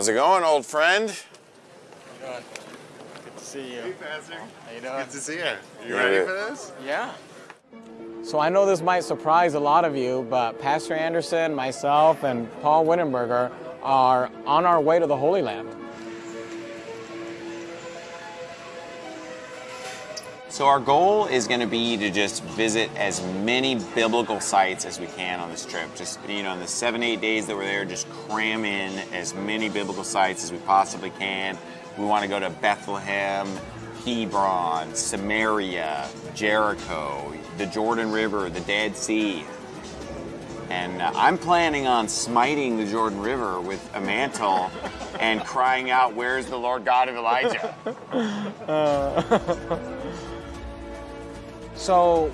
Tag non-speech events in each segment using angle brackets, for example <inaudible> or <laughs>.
How's it going, old friend? Good to see you. Hey, Pastor. How you doing? Good to see you. You Yeah, ready for this? Yeah. So I know this might surprise a lot of you, but Pastor Anderson, myself, and Paul Wittenberger are on our way to the Holy Land. So our goal is going to be to just visit as many biblical sites as we can on this trip. Just you know, in the seven eight days that we're there, just cram in as many biblical sites as we possibly can. We want to go to Bethlehem, Hebron, Samaria, Jericho, the Jordan River, the Dead Sea. And uh, I'm planning on smiting the Jordan River with a mantle and crying out, Where's the Lord God of Elijah? <laughs> So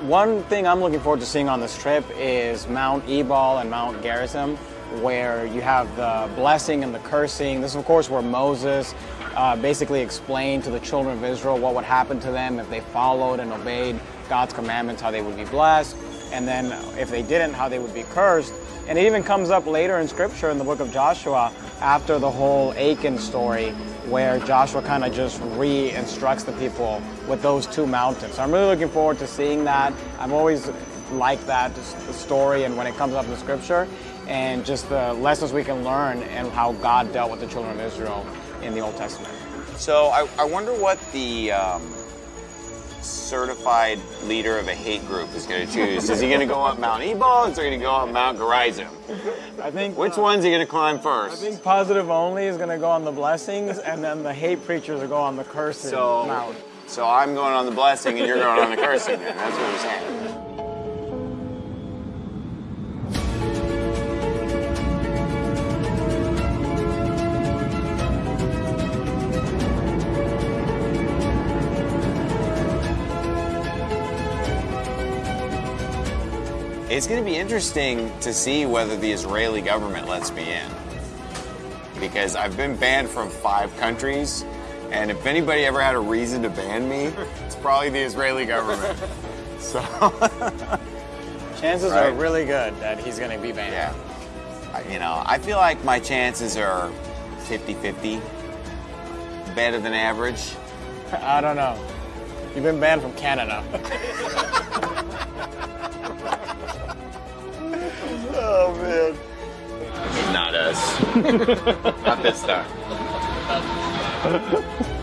one thing I'm looking forward to seeing on this trip is Mount Ebal and Mount Gerizim, where you have the blessing and the cursing. This is, of course, where Moses uh, basically explained to the children of Israel what would happen to them if they followed and obeyed God's commandments, how they would be blessed, and then if they didn't, how they would be cursed. And it even comes up later in scripture in the book of Joshua after the whole Achan story, where Joshua kind of just re-instructs the people with those two mountains. So I'm really looking forward to seeing that. I've always liked that, the story and when it comes up in scripture, and just the lessons we can learn and how God dealt with the children of Israel in the Old Testament. So I, I wonder what the um, certified leader of a hate group is going to choose. is he going to go up Mount Ebal or is he going to go up Mount Gerizim? I think Which uh, one's he going to climb first? I think positive only is going to go on the blessings, and then the hate preachers will go on the cursing so, mount. so I'm going on the blessing and you're going on the cursing. Then. That's what we're saying. It's going to be interesting to see whether the Israeli government lets me in. Because I've been banned from five countries, and if anybody ever had a reason to ban me, it's probably the Israeli government. <laughs> So, <laughs> Chances are really good that he's going to be banned. yeah. I- You know, I feel like my chances are 50 50, better than average. <laughs> I don't know. You've been banned from Canada. Oh, man. Not us. <laughs> Not this time. <laughs>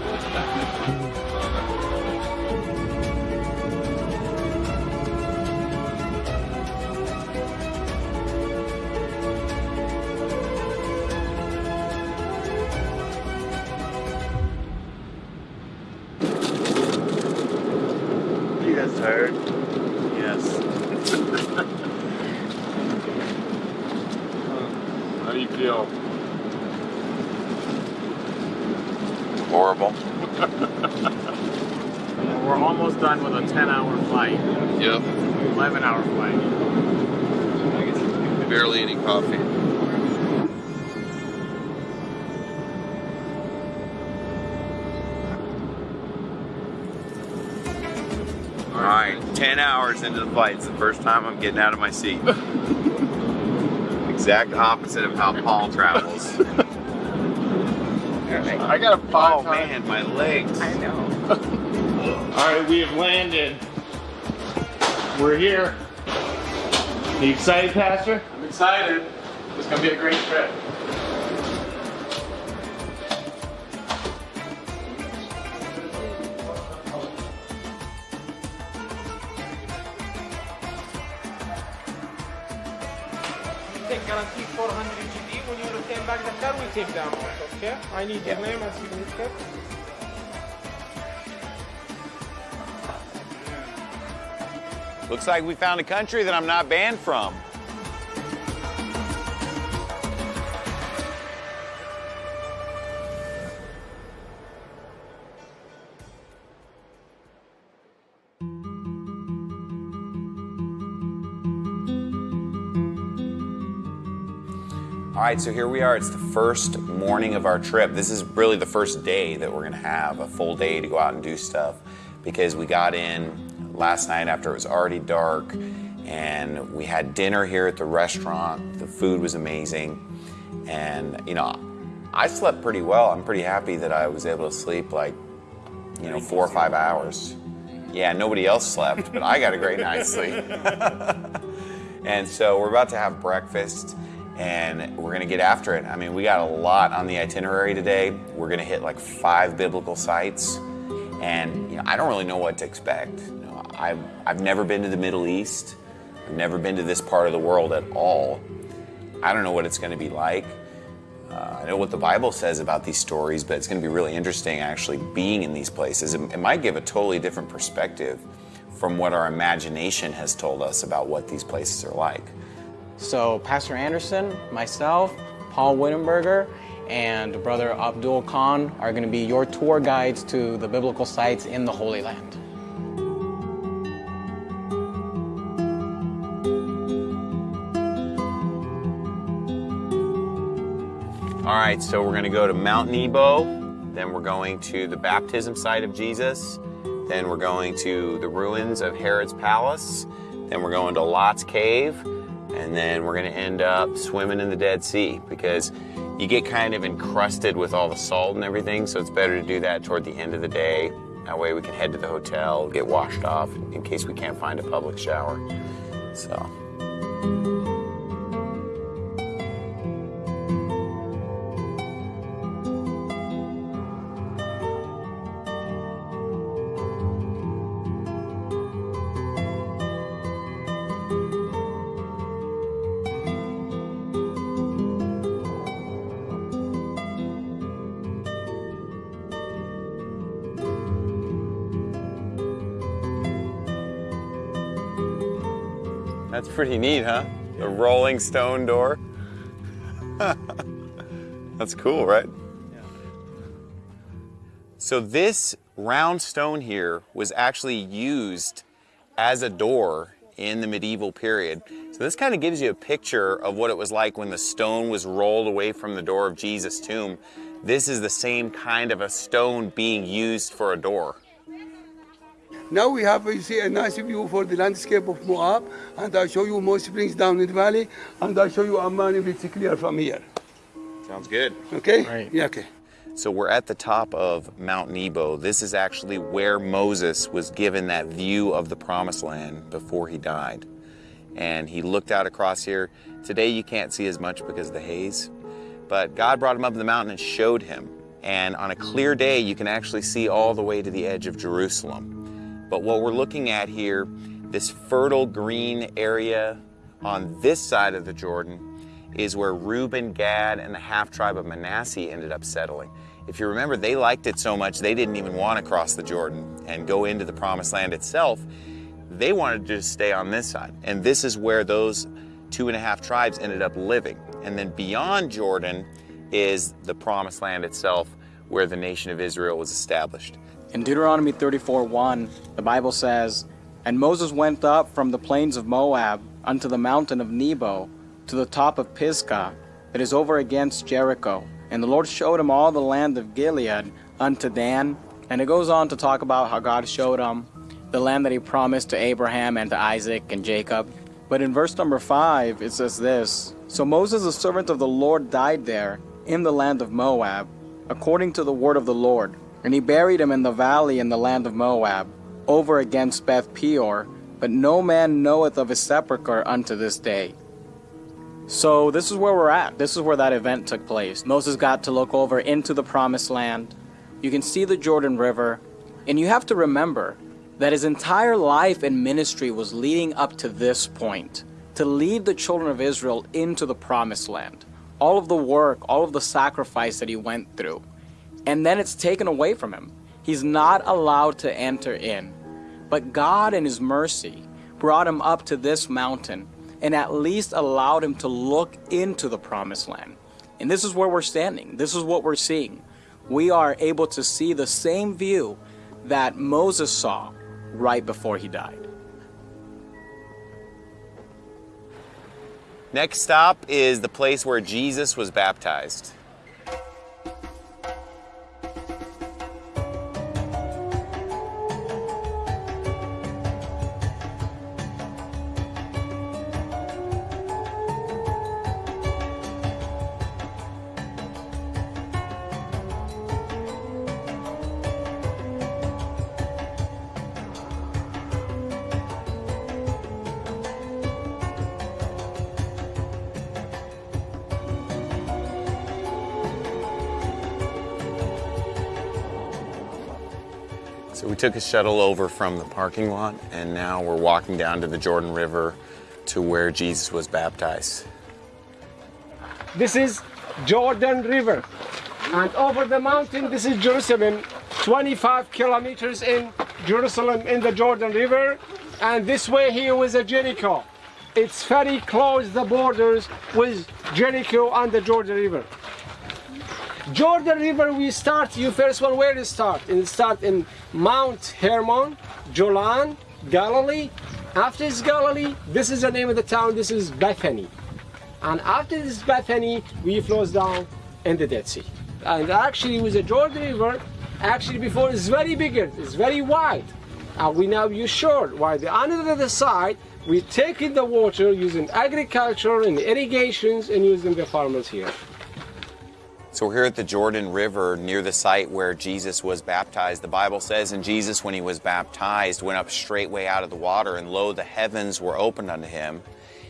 All right, 10 hours into the flight. It's the first time I'm getting out of my seat. <laughs> exact opposite of how Paul travels. I got a five Oh man, my legs. I know. <laughs> All right, we have landed. We're here. You excited, Pastor? I'm excited. It's going to be a great trip. Take amount, okay? I need your name and signature. Looks like we found a country that I'm not banned from. All right, so here we are. It's the first morning of our trip. This is really the first day that we're to have a full day to go out and do stuff because we got in last night after it was already dark and we had dinner here at the restaurant. The food was amazing. And, you know, I slept pretty well. I'm pretty happy that I was able to sleep like, you know, four or five hours. Yeah, nobody else slept, but I got a great night's sleep. <laughs> and so we're about to have breakfast and we're gonna get after it. I mean, we got a lot on the itinerary today. We're gonna hit like five biblical sites, and you know, I don't really know what to expect. You know, I've, I've never been to the Middle East. I've never been to this part of the world at all. I don't know what it's gonna be like. Uh, I know what the Bible says about these stories, but it's going to be really interesting actually being in these places. It, it might give a totally different perspective from what our imagination has told us about what these places are like. So Pastor Anderson, myself, Paul Wittenberger, and Brother Abdul Khan are going to be your tour guides to the biblical sites in the Holy Land. All right, so we're going to go to Mount Nebo, then we're going to the baptism site of Jesus, then we're going to the ruins of Herod's palace, then we're going to Lot's cave, and then we're going to end up swimming in the Dead Sea because you get kind of encrusted with all the salt and everything, so it's better to do that toward the end of the day. That way we can head to the hotel, get washed off in case we can't find a public shower. So. Pretty neat, huh? The rolling stone door. <laughs> That's cool, right? So this round stone here was actually used as a door in the medieval period. So this kind of gives you a picture of what it was like when the stone was rolled away from the door of Jesus' tomb. This is the same kind of a stone being used for a door. Now we have, you see, a nice view for the landscape of Moab, and I'll show you more springs down in the valley, and I'll show you Amman if it's clear from here. Sounds good. Okay? Right. Yeah, okay. So we're at the top of Mount Nebo. This is actually where Moses was given that view of the promised land before he died. And he looked out across here. Today you can't see as much because of the haze, but God brought him up the mountain and showed him. And on a clear day, you can actually see all the way to the edge of Jerusalem. But what we're looking at here, this fertile green area on this side of the Jordan, is where Reuben, Gad, and the half tribe of Manasseh ended up settling. If you remember, they liked it so much they didn't even want to cross the Jordan and go into the promised land itself. They wanted to just stay on this side. And this is where those two and a half tribes ended up living. And then beyond Jordan is the promised land itself, where the nation of Israel was established. In Deuteronomy 34 1, the Bible says, And Moses went up from the plains of Moab unto the mountain of Nebo, to the top of Pisgah, that is over against Jericho. And the Lord showed him all the land of Gilead unto Dan. And it goes on to talk about how God showed him the land that he promised to Abraham and to Isaac and Jacob. But in verse number 5, it says this So Moses, the servant of the Lord, died there in the land of Moab, according to the word of the Lord. And he buried him in the valley in the land of Moab, over against Beth Peor, but no man knoweth of his sepulchre unto this day. So this is where we're at. This is where that event took place. Moses got to look over into the promised land. You can see the Jordan River, and you have to remember that his entire life and ministry was leading up to this point to lead the children of Israel into the promised land. All of the work, all of the sacrifice that he went through and then it's taken away from him. He's not allowed to enter in. But God, in His mercy, brought him up to this mountain and at least allowed him to look into the promised land. And this is where we're standing. This is what we're seeing. We are able to see the same view that Moses saw right before he died. Next stop is the place where Jesus was baptized. Took a shuttle over from the parking lot, and now we're walking down to the Jordan River to where Jesus was baptized. This is Jordan River. And over the mountain, this is Jerusalem, 25 kilometers in Jerusalem in the Jordan River. And this way here was a Jericho. It's very close, the borders with Jericho and the Jordan River. Jordan River, we start, you first one, where to start? And start in Mount Hermon, Jolan, Galilee. After this Galilee, this is the name of the town, this is Bethany. And after this Bethany, we flows down in the Dead Sea. And actually with the Jordan River, actually before it's very bigger, it's very wide. And we now use short, while the the other side, we take in the water using agriculture and irrigations and using the farmers here. So we're here at the Jordan River near the site where Jesus was baptized. The Bible says, And Jesus, when he was baptized, went up straightway out of the water, and lo, the heavens were opened unto him.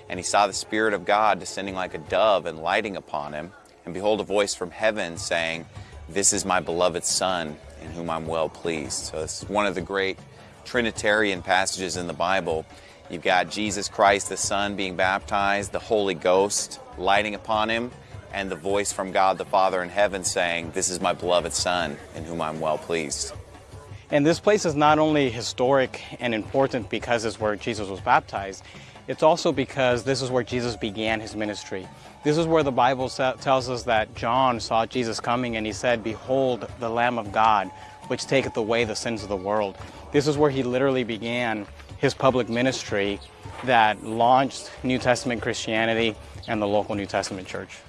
And he saw the Spirit of God descending like a dove and lighting upon him. And behold, a voice from heaven saying, This is my beloved Son, in whom I'm well pleased. So this is one of the great Trinitarian passages in the Bible. You've got Jesus Christ, the Son, being baptized, the Holy Ghost lighting upon him, and the voice from God the Father in heaven saying, This is my beloved Son, in whom I'm well pleased. And this place is not only historic and important because it's where Jesus was baptized, it's also because this is where Jesus began his ministry. This is where the Bible tells us that John saw Jesus coming and he said, Behold, the Lamb of God, which taketh away the sins of the world. This is where he literally began his public ministry that launched New Testament Christianity and the local New Testament church.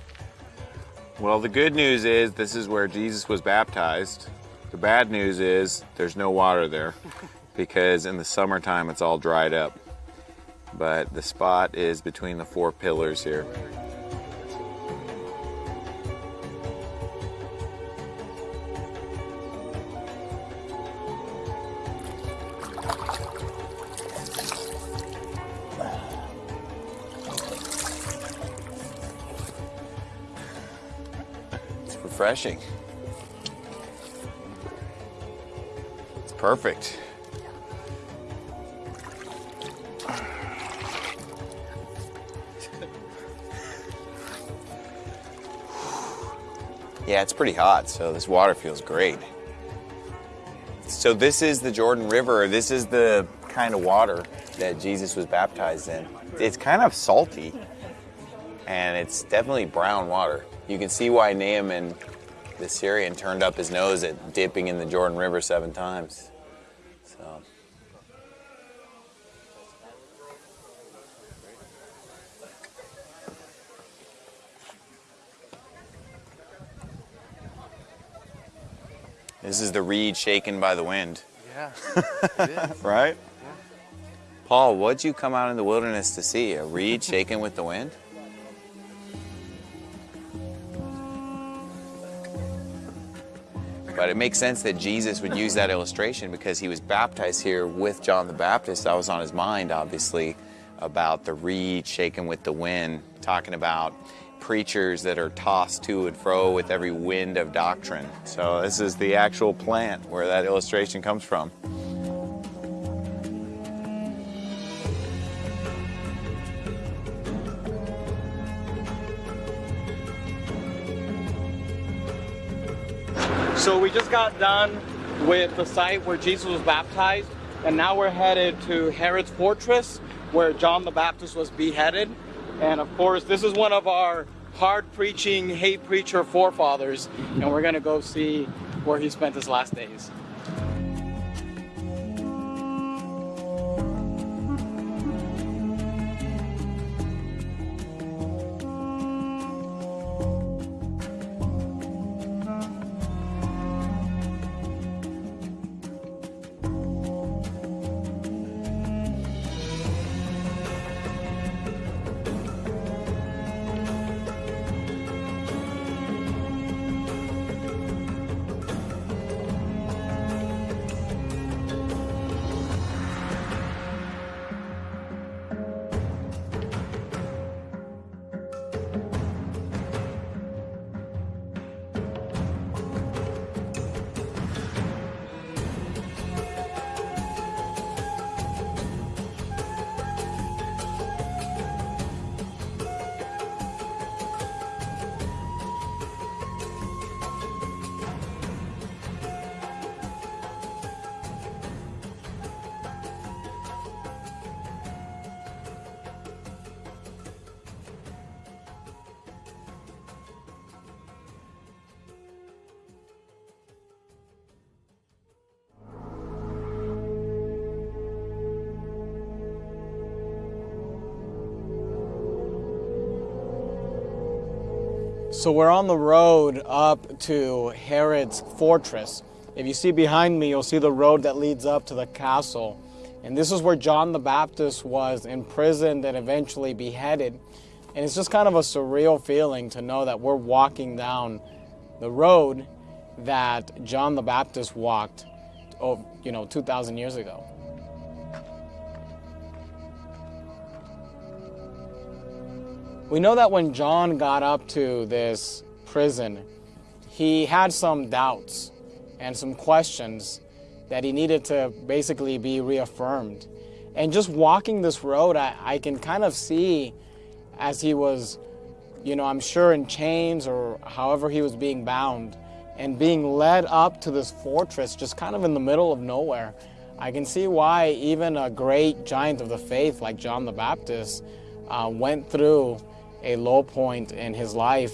Well, the good news is this is where Jesus was baptized. The bad news is there's no water there <laughs> because in the summertime it's all dried up. But the spot is between the four pillars here. Refreshing. It's perfect. Yeah, it's pretty hot, so this water feels great. So this is the Jordan River. This is the kind of water that Jesus was baptized in. It's kind of salty, and it's definitely brown water. You can see why Naaman, the Syrian, turned up his nose at dipping in the Jordan River seven times. So. This is the reed shaken by the wind. Yeah. <laughs> right? Paul, what'd you come out in the wilderness to see? A reed shaken with the wind? But it makes sense that Jesus would use that illustration because he was baptized here with John the Baptist. That was on his mind, obviously, about the reed shaken with the wind, talking about preachers that are tossed to and fro with every wind of doctrine. So this is the actual plant where that illustration comes from. So we just got done with the site where Jesus was baptized, and now we're headed to Herod's fortress where John the Baptist was beheaded. And of course, this is one of our hard preaching, hate preacher forefathers, and we're gonna go see where he spent his last days. So we're on the road up to Herod's fortress. If you see behind me, you'll see the road that leads up to the castle. And this is where John the Baptist was imprisoned and eventually beheaded. And it's just kind of a surreal feeling to know that we're walking down the road that John the Baptist walked, oh, you know, 2,000 years ago. We know that when John got up to this prison, he had some doubts and some questions that he needed to basically be reaffirmed. And just walking this road, I, I can kind of see as he was, you know, I'm sure in chains or however he was being bound and being led up to this fortress just kind of in the middle of nowhere. I can see why even a great giant of the faith like John the Baptist uh, went through a low point in his life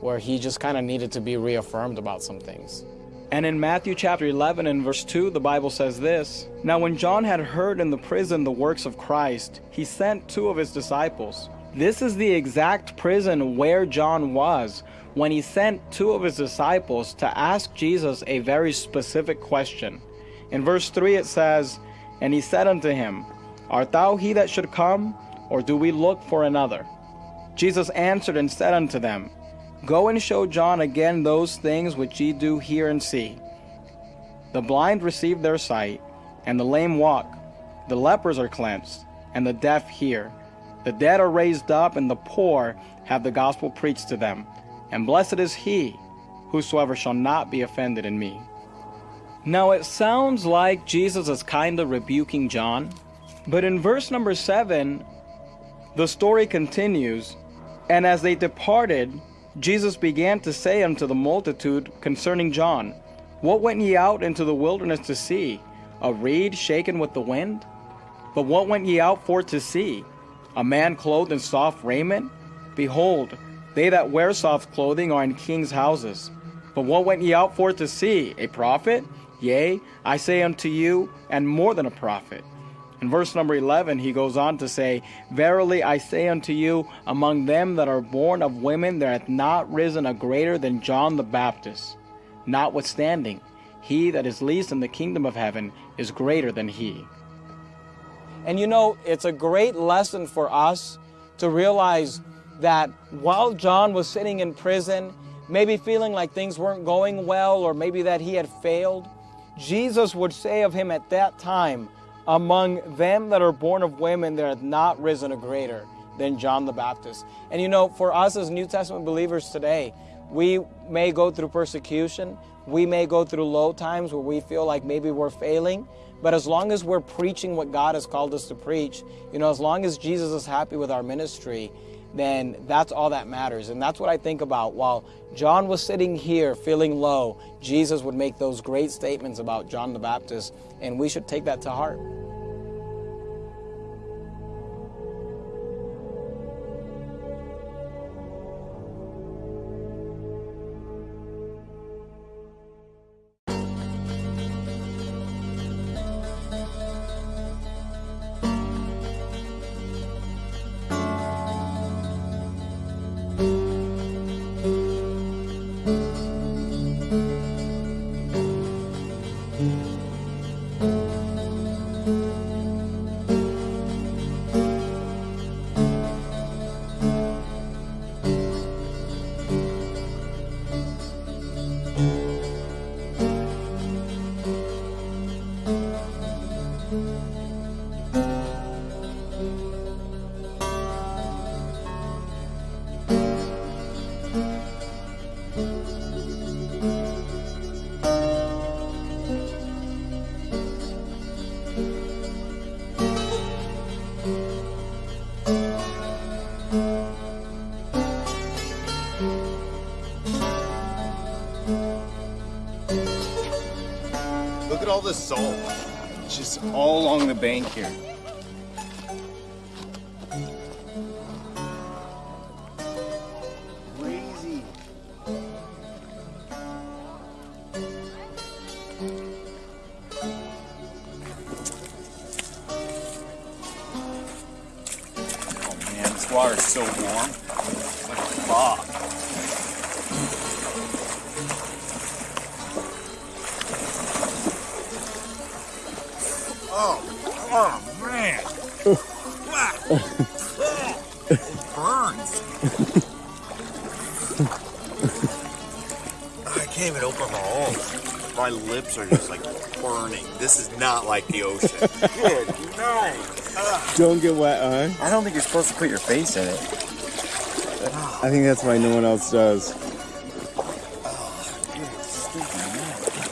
where he just kind of needed to be reaffirmed about some things. And in Matthew chapter 11 and verse 2, the Bible says this Now, when John had heard in the prison the works of Christ, he sent two of his disciples. This is the exact prison where John was when he sent two of his disciples to ask Jesus a very specific question. In verse 3, it says, And he said unto him, Art thou he that should come, or do we look for another? Jesus answered and said unto them, Go and show John again those things which ye do hear and see. The blind receive their sight, and the lame walk. The lepers are cleansed, and the deaf hear. The dead are raised up, and the poor have the gospel preached to them. And blessed is he whosoever shall not be offended in me. Now it sounds like Jesus is kind of rebuking John, but in verse number 7, the story continues and as they departed, Jesus began to say unto the multitude concerning John, What went ye out into the wilderness to see? A reed shaken with the wind? But what went ye out for to see? A man clothed in soft raiment? Behold, they that wear soft clothing are in kings' houses. But what went ye out for to see? A prophet? Yea, I say unto you, and more than a prophet. In verse number 11, he goes on to say, Verily I say unto you, among them that are born of women there hath not risen a greater than John the Baptist. Notwithstanding, he that is least in the kingdom of heaven is greater than he. And you know, it's a great lesson for us to realize that while John was sitting in prison, maybe feeling like things weren't going well or maybe that he had failed, Jesus would say of him at that time, among them that are born of women, there hath not risen a greater than John the Baptist. And you know, for us as New Testament believers today, we may go through persecution, we may go through low times where we feel like maybe we're failing, but as long as we're preaching what God has called us to preach, you know, as long as Jesus is happy with our ministry, then that's all that matters. And that's what I think about. While John was sitting here feeling low, Jesus would make those great statements about John the Baptist, and we should take that to heart. This salt. Just all along the bank here. Lips are just like burning. This is not like the ocean. <laughs> Good, no. Don't get wet, huh? I don't think you're supposed to put your face in it. I think that's why no one else does.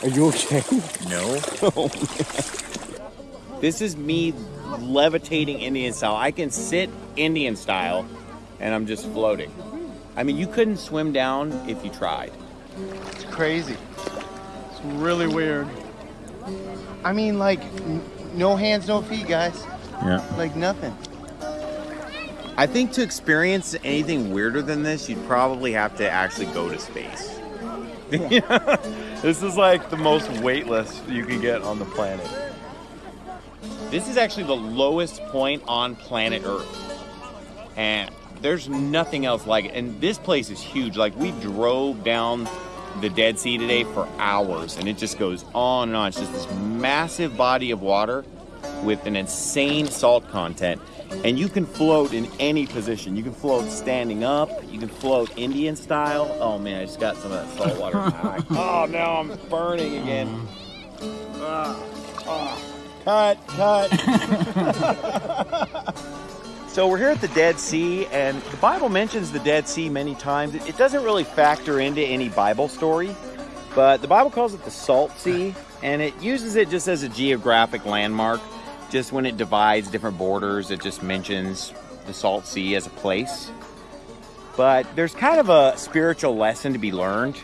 Are you okay? No. <laughs> Oh, This is me levitating Indian style. I can sit Indian style and I'm just floating. I mean, you couldn't swim down if you tried. It's crazy. It's really weird. I mean, like, no hands, no feet, guys. Yeah. Like nothing. I think to experience anything weirder than this, you'd probably have to actually go to space. <laughs> This is like the most weightless you can get on the planet. This is actually the lowest point on planet Earth. And there's nothing else like it. And this place is huge. Like we drove down the Dead Sea today for hours and it just goes on and on. It's just this massive body of water with an insane salt content. And you can float in any position. You can float standing up, you can float Indian style. Oh man, I just got some of that salt water. <laughs> oh, now I'm burning again. Ah, ah. Cut, cut. <laughs> so we're here at the Dead Sea, and the Bible mentions the Dead Sea many times. It, doesn't really factor into any Bible story, but the Bible calls it the Salt Sea, and it uses it just as a geographic landmark. Just when it divides different borders, it just mentions the Salt Sea as a place. But there's kind of a spiritual lesson to be learned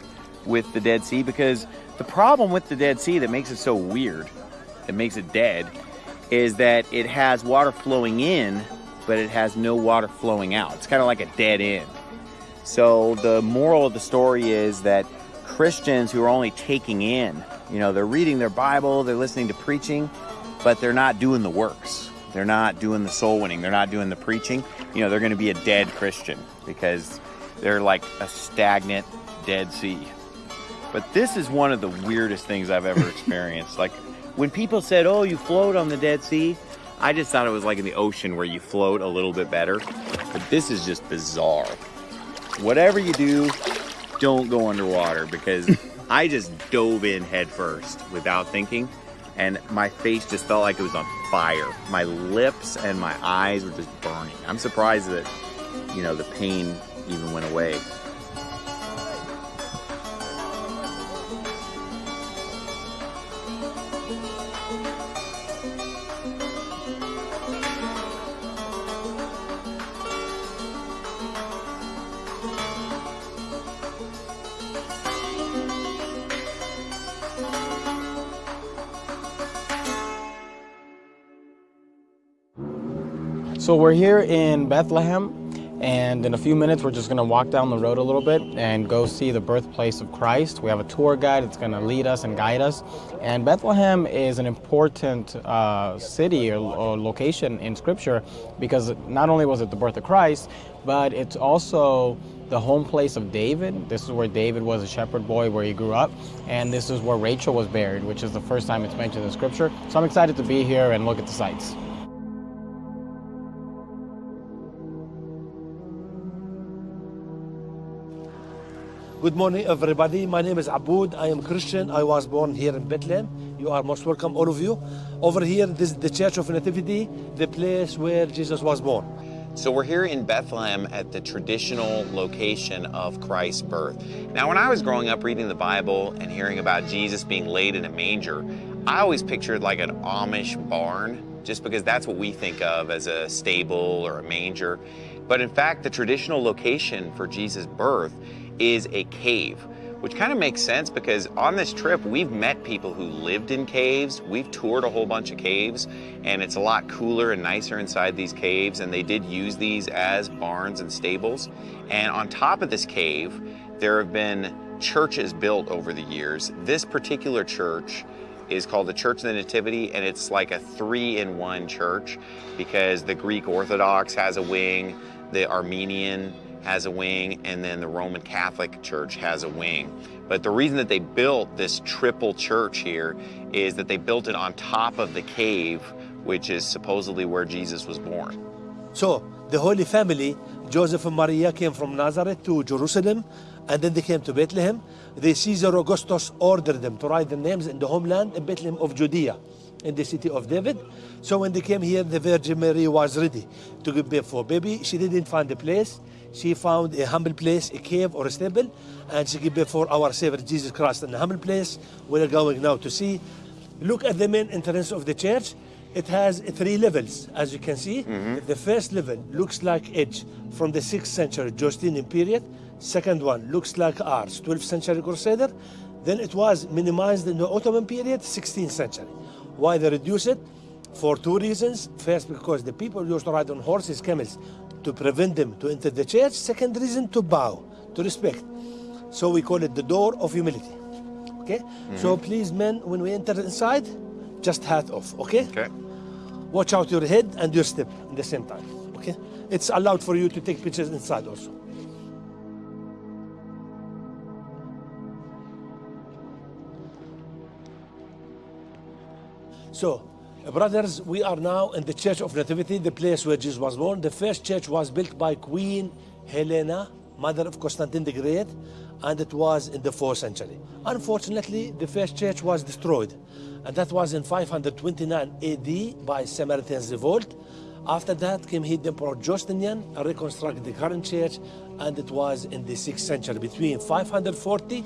with the Dead Sea because the problem with the Dead Sea that makes it so weird, that makes it dead, is that it has water flowing in, but it has no water flowing out. It's kind of like a dead end. So the moral of the story is that Christians who are only taking in, you know, they're reading their Bible, they're listening to preaching, but they're not doing the works. They're not doing the soul winning. They're not doing the preaching. You know, they're going to be a dead Christian because they're like a stagnant Dead Sea. But this is one of the weirdest things I've ever experienced. like when people said, "Oh, you float on the Dead Sea," I just thought it was like in the ocean where you float a little bit better. But this is just bizarre. Whatever you do, don't go underwater because <laughs> I just dove in head first without thinking and my face just felt like it was on fire. My lips and my eyes were just burning. I'm surprised that, you know, the pain even went away. So we're here in Bethlehem, and in a few minutes we're just going to walk down the road a little bit and go see the birthplace of Christ. We have a tour guide that's going to lead us and guide us. And Bethlehem is an important uh, city or, or location in Scripture because not only was it the birth of Christ, but it's also the home place of David. This is where David was a shepherd boy, where he grew up, and this is where Rachel was buried, which is the first time it's mentioned in Scripture. So I'm excited to be here and look at the sights. Good morning, everybody. My name is Aboud. I am Christian. I was born here in Bethlehem. You are most welcome, all of you. Over here, this is the Church of Nativity, the place where Jesus was born. So we're here in Bethlehem at the traditional location of Christ's birth. Now, when I was growing up reading the Bible and hearing about Jesus being laid in a manger, I always pictured like an Amish barn, just because that's what we think of as a stable or a manger. But in fact, the traditional location for Jesus' birth is a cave, which kind of makes sense because on this trip, we've met people who lived in caves. We've toured a whole bunch of caves, and it's a lot cooler and nicer inside these caves, and they did use these as barns and stables. And on top of this cave, there have been churches built over the years. This particular church is called the Church of the Nativity, and it's like a three in one church because the Greek Orthodox has a wing, the Armenian has a wing, and then the Roman Catholic Church has a wing. But the reason that they built this triple church here is that they built it on top of the cave, which is supposedly where Jesus was born. So the Holy Family, Joseph and Maria came from Nazareth to Jerusalem, and then they came to Bethlehem. The Caesar Augustus ordered them to write their names in the homeland in Bethlehem of Judea, in the city of David. So when they came here, the Virgin Mary was ready to give birth for baby. She didn't find a place. She found a humble place, a cave or a stable, and she gave before our Savior Jesus Christ in a humble place. We're going now to see. Look at the main entrance of the church. It has three levels, as you can see. Mm-hmm. The first level looks like edge from the 6th century Justinian period. Second one looks like ours, 12th century Crusader. Then it was minimized in the Ottoman period, 16th century. Why they reduce it? For two reasons. First, because the people used to ride on horses, camels, to prevent them to enter the church. Second reason, to bow, to respect. So we call it the door of humility. Okay? Mm-hmm. So please, men, when we enter inside, just hat off, okay? Okay. Watch out your head and your step at the same time, okay? It's allowed for you to take pictures inside also. So, brothers, we are now in the Church of Nativity, the place where Jesus was born. The first church was built by Queen Helena, mother of Constantine the Great, and it was in the 4th century. Unfortunately, the first church was destroyed, and that was in 529 AD by Samaritan's revolt. After that came the Emperor Justinian and reconstructed the current church, and it was in the 6th century, between 540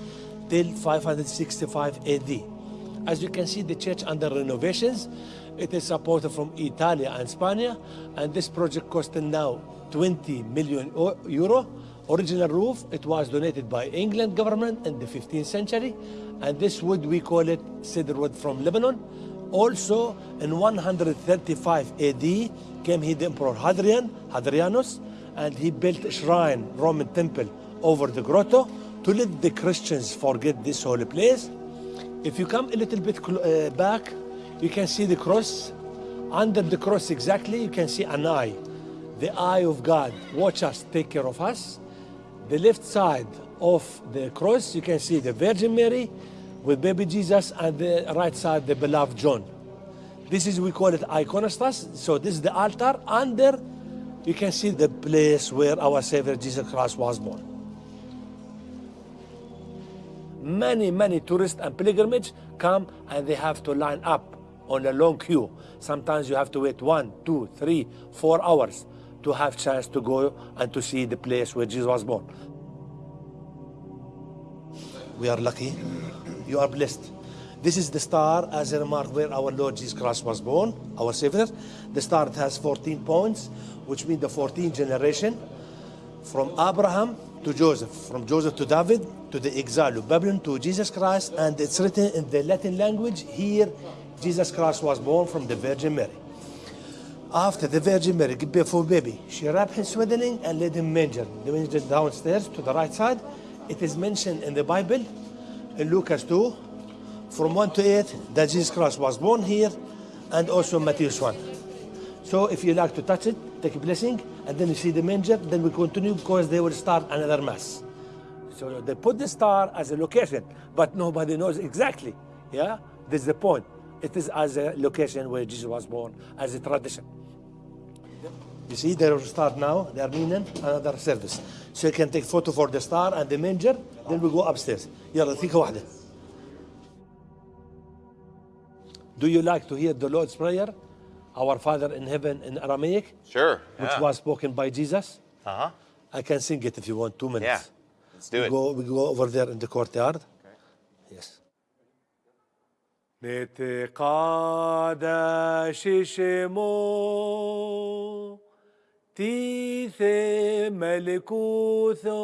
till 565 AD. As you can see, the church under renovations. It is supported from Italy and Spain, and this project costed now 20 million euro. Original roof, it was donated by England government in the 15th century, and this wood we call it cedar wood from Lebanon. Also, in 135 AD came here the Emperor Hadrian, Hadrianus, and he built a shrine, Roman temple, over the grotto to let the Christians forget this holy place. If you come a little bit uh, back, you can see the cross. Under the cross exactly, you can see an eye. The eye of God. Watch us, take care of us. The left side of the cross, you can see the Virgin Mary with baby Jesus, and the right side, the beloved John. This is, we call it iconostas. So this is the altar. Under, you can see the place where our Savior Jesus Christ was born. Many, many tourists and pilgrimage come and they have to line up on a long queue. Sometimes you have to wait one, two, three, four hours to have chance to go and to see the place where Jesus was born. We are lucky. You are blessed. This is the star as a remark where our Lord Jesus Christ was born, our Savior. The star has 14 points, which means the 14th generation from Abraham to Joseph, from Joseph to David, to the exile of Babylon, to Jesus Christ, and it's written in the Latin language here, Jesus Christ was born from the Virgin Mary. After the Virgin Mary birth baby, she wrapped him swaddling and laid him manger. The manger downstairs to the right side. It is mentioned in the Bible, in Lucas 2, from 1 to 8, that Jesus Christ was born here, and also Matthew 1. So if you like to touch it, take a blessing, and then you see the manger, then we continue because they will start another mass. So they put the star as a location, but nobody knows exactly. Yeah, this is the point It is as a location where Jesus was born, as a tradition. You see, they will start now. They are meaning another service. So you can take photo for the star and the manger. Then we go upstairs. يلا ثيك واحدة. Do you like to hear the Lord's Prayer? Our Father in heaven in Aramaic, Sure. which yeah. was spoken by Jesus. Uh huh. I can sing it if you want, two minutes. Yeah. Let's do we it. Go, we go over there in the courtyard. نتقاد ششمو تيث ملكوثو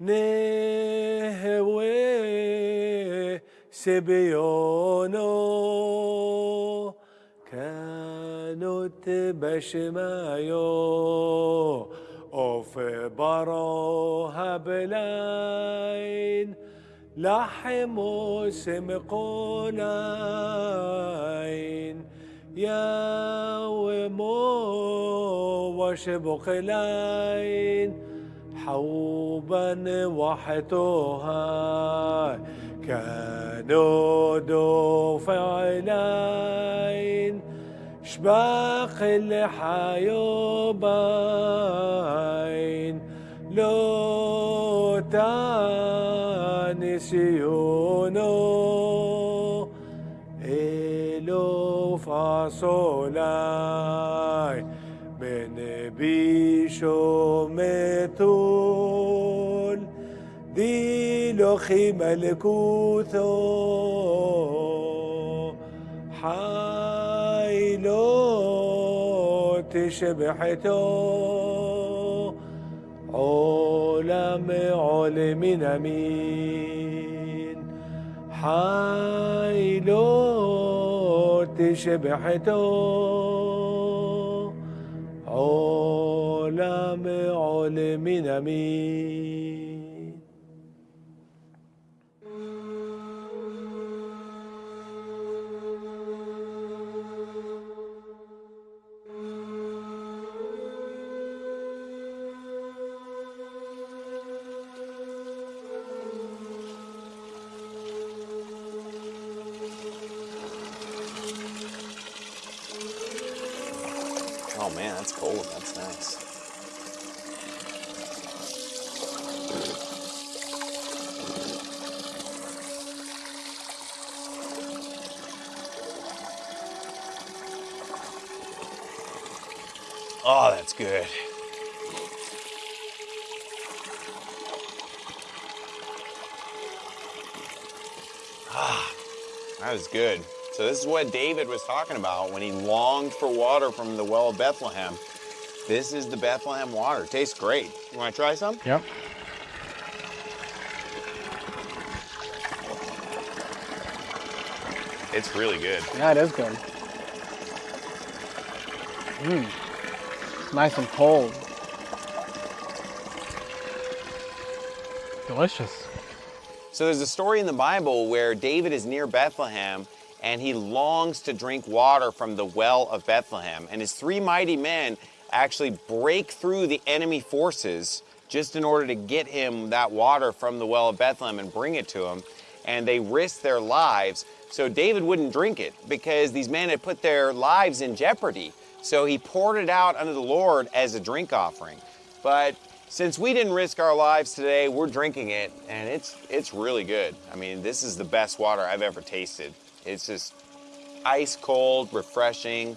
نهوي سبيونو كانت بشمايو أوف بارو هابلاين لحم سمقونين وشبق لين حوبا وحتوها كانوا دو فعلين شباق الحيوبين لو تانسيونو إلو فاصولاي من بيشو متول دي لخي ملكوثو حايلو تشبحتو عالم عالمین امین حیل ارتش بحتو عالم عالمین امین that's good. Ah, that was good. So this is what David was talking about when he longed for water from the well of Bethlehem. This is the Bethlehem water. tastes great. You want to try some? Yep. It's really good. Yeah, it is good. Mmm. Nice and cold. Delicious. So there's a story in the Bible where David is near Bethlehem and he longs to drink water from the well of Bethlehem. And his three mighty men actually break through the enemy forces just in order to get him that water from the well of Bethlehem and bring it to him. And they risk their lives. So David wouldn't drink it because these men had put their lives in jeopardy. So he poured it out unto the Lord as a drink offering. But since we didn't risk our lives today, we're drinking it and it's it's really good. I mean, this is the best water I've ever tasted. It's just ice cold, refreshing,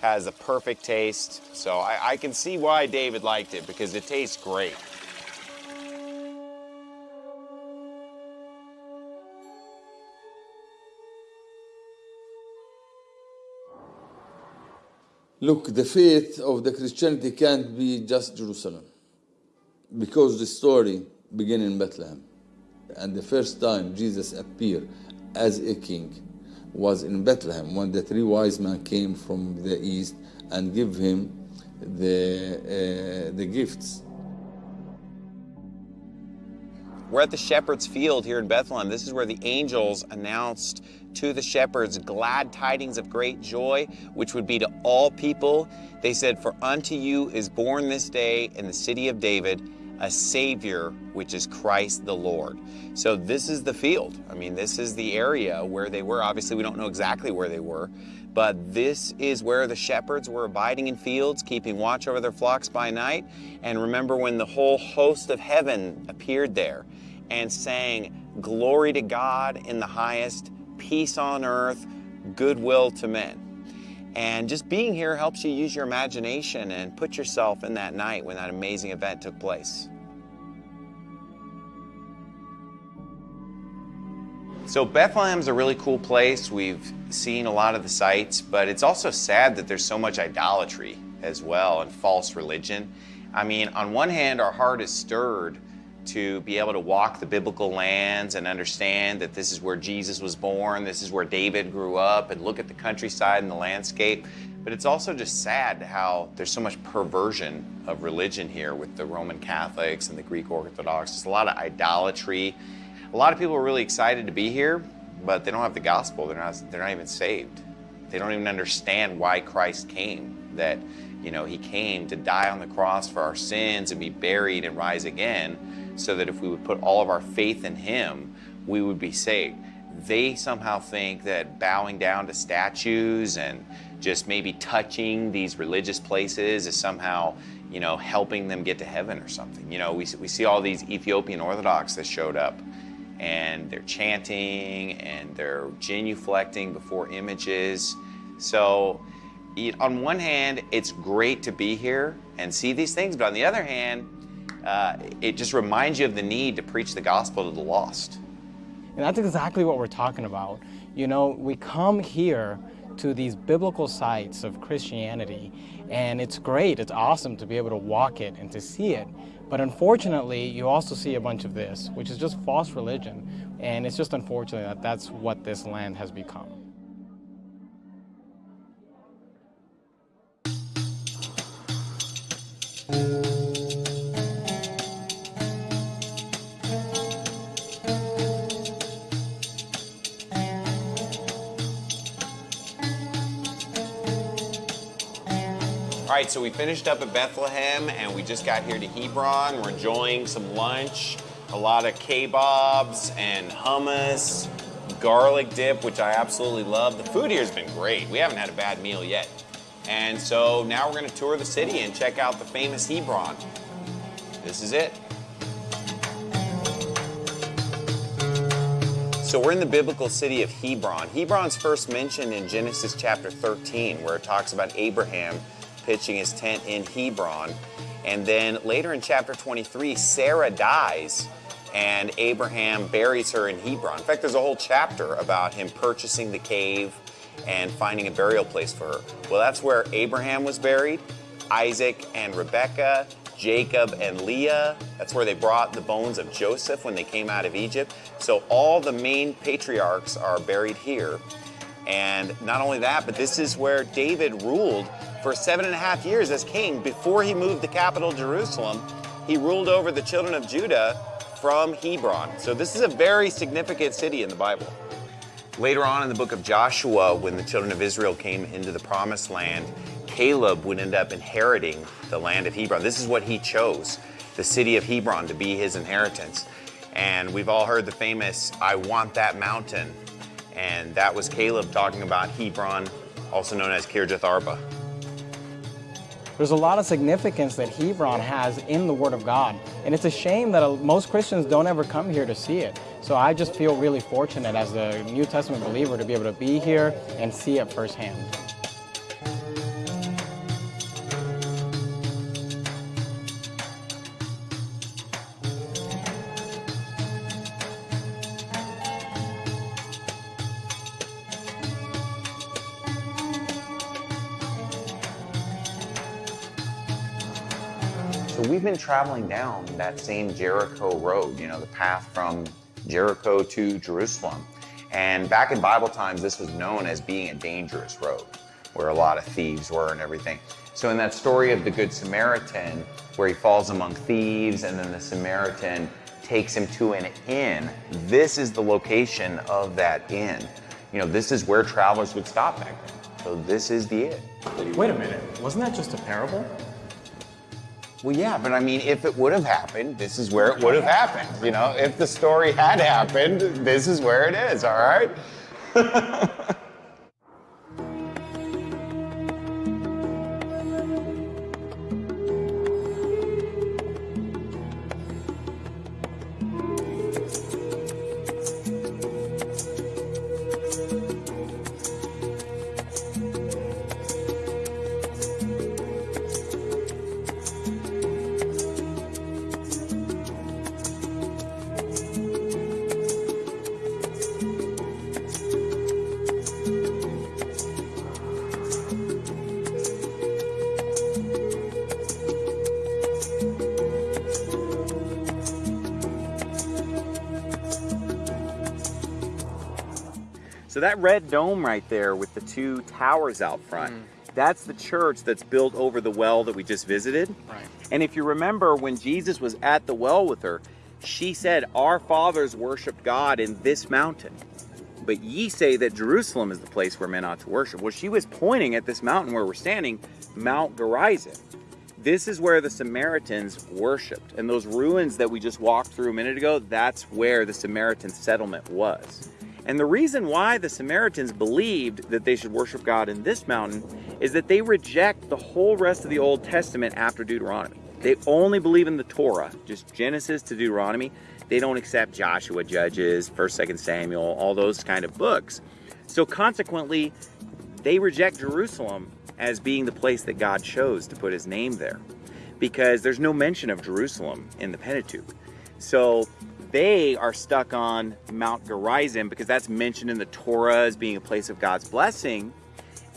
has a perfect taste. So I, I can see why David liked it because it tastes great. Look, the faith of the Christianity can't be just Jerusalem because the story began in Bethlehem. And the first time Jesus appeared as a king was in Bethlehem when the three wise men came from the east and give him the, uh, the gifts. We're at the shepherd's field here in Bethlehem. This is where the angels announced to the shepherds glad tidings of great joy, which would be to all people. They said, For unto you is born this day in the city of David a Savior, which is Christ the Lord. So this is the field. I mean, this is the area where they were. Obviously, we don't know exactly where they were, but this is where the shepherds were abiding in fields, keeping watch over their flocks by night. And remember when the whole host of heaven appeared there and sang, Glory to God in the highest, peace on earth, goodwill to men. And just being here helps you use your imagination and put yourself in that night when that amazing event took place. So Bethlehem's a really cool place. We've seen a lot of the sights, but it's also sad that there's so much idolatry as well and false religion. I mean, on one hand, our heart is stirred to be able to walk the biblical lands and understand that this is where Jesus was born, this is where David grew up, and look at the countryside and the landscape. But it's also just sad how there's so much perversion of religion here with the Roman Catholics and the Greek Orthodox. There's a lot of idolatry. A lot of people are really excited to be here, but they don't have the gospel. They're not, they're not even saved. They don't even understand why Christ came. That, you know, he came to die on the cross for our sins and be buried and rise again, so that if we would put all of our faith in him, we would be saved. They somehow think that bowing down to statues and just maybe touching these religious places is somehow, you know, helping them get to heaven or something. You know, we, we see all these Ethiopian Orthodox that showed up and they're chanting and they're genuflecting before images. So, on one hand, it's great to be here and see these things, but on the other hand, uh, it just reminds you of the need to preach the gospel to the lost. And that's exactly what we're talking about. You know, we come here to these biblical sites of Christianity, and it's great, it's awesome to be able to walk it and to see it. But unfortunately, you also see a bunch of this, which is just false religion. And it's just unfortunate that that's what this land has become. All right, so we finished up at Bethlehem and we just got here to Hebron. We're enjoying some lunch, a lot of kebabs and hummus, garlic dip, which I absolutely love. The food here has been great. We haven't had a bad meal yet. And so now we're gonna tour the city and check out the famous Hebron. This is it. So we're in the biblical city of Hebron. Hebron's first mentioned in Genesis chapter 13, where it talks about Abraham pitching his tent in Hebron. And then later in chapter 23, Sarah dies and Abraham buries her in Hebron. In fact, there's a whole chapter about him purchasing the cave and finding a burial place for her. Well, that's where Abraham was buried, Isaac and Rebekah, Jacob and Leah. That's where they brought the bones of Joseph when they came out of Egypt. So all the main patriarchs are buried here. And not only that, but this is where David ruled for seven and a half years as king before he moved the capital Jerusalem. He ruled over the children of Judah from Hebron. So this is a very significant city in the Bible. Later on in the book of Joshua, when the children of Israel came into the promised land, Caleb would end up inheriting the land of Hebron. This is what he chose, the city of Hebron to be his inheritance. And we've all heard the famous, I want that mountain. And that was Caleb talking about Hebron, also known as Kirjath Arba. There's a lot of significance that Hebron has in the Word of God. And it's a shame that most Christians don't ever come here to see it. So I just feel really fortunate as a New Testament believer to be able to be here and see it firsthand. Been traveling down that same Jericho road, you know, the path from Jericho to Jerusalem. And back in Bible times, this was known as being a dangerous road where a lot of thieves were and everything. So in that story of the Good Samaritan, where he falls among thieves and then the Samaritan takes him to an inn, this is the location of that inn. You know, this is where travelers would stop back then. So this is the inn. Wait a minute, wasn't that just a parable? Well, yeah, but I mean, if it would have happened, this is where it would have happened. You know, if the story had happened, this is where it is, all right? <laughs> So that red dome right there with the two towers out front, Mm. that's the church that's built over the well that we just visited. Right. And if you remember when Jesus was at the well with her, she said, Our fathers worshiped God in this mountain. but ye say that Jerusalem is the place where men ought to worship. Well, she was pointing at this mountain where we're standing, Mount Gerizim. This is where the Samaritans worshipped. And those ruins that we just walked through a minute ago, that's where the Samaritan settlement was. And the reason why the Samaritans believed that they should worship God in this mountain is that they reject the whole rest of the Old Testament after Deuteronomy. They only believe in the Torah, just Genesis to Deuteronomy. They don't accept Joshua, Judges, 1st, 2nd Samuel, all those kind of books. So consequently, they reject Jerusalem as being the place that God chose to put his name there because there's no mention of Jerusalem in the Pentateuch. So they are stuck on Mount Gerizim because that's mentioned in the Torah as being a place of God's blessing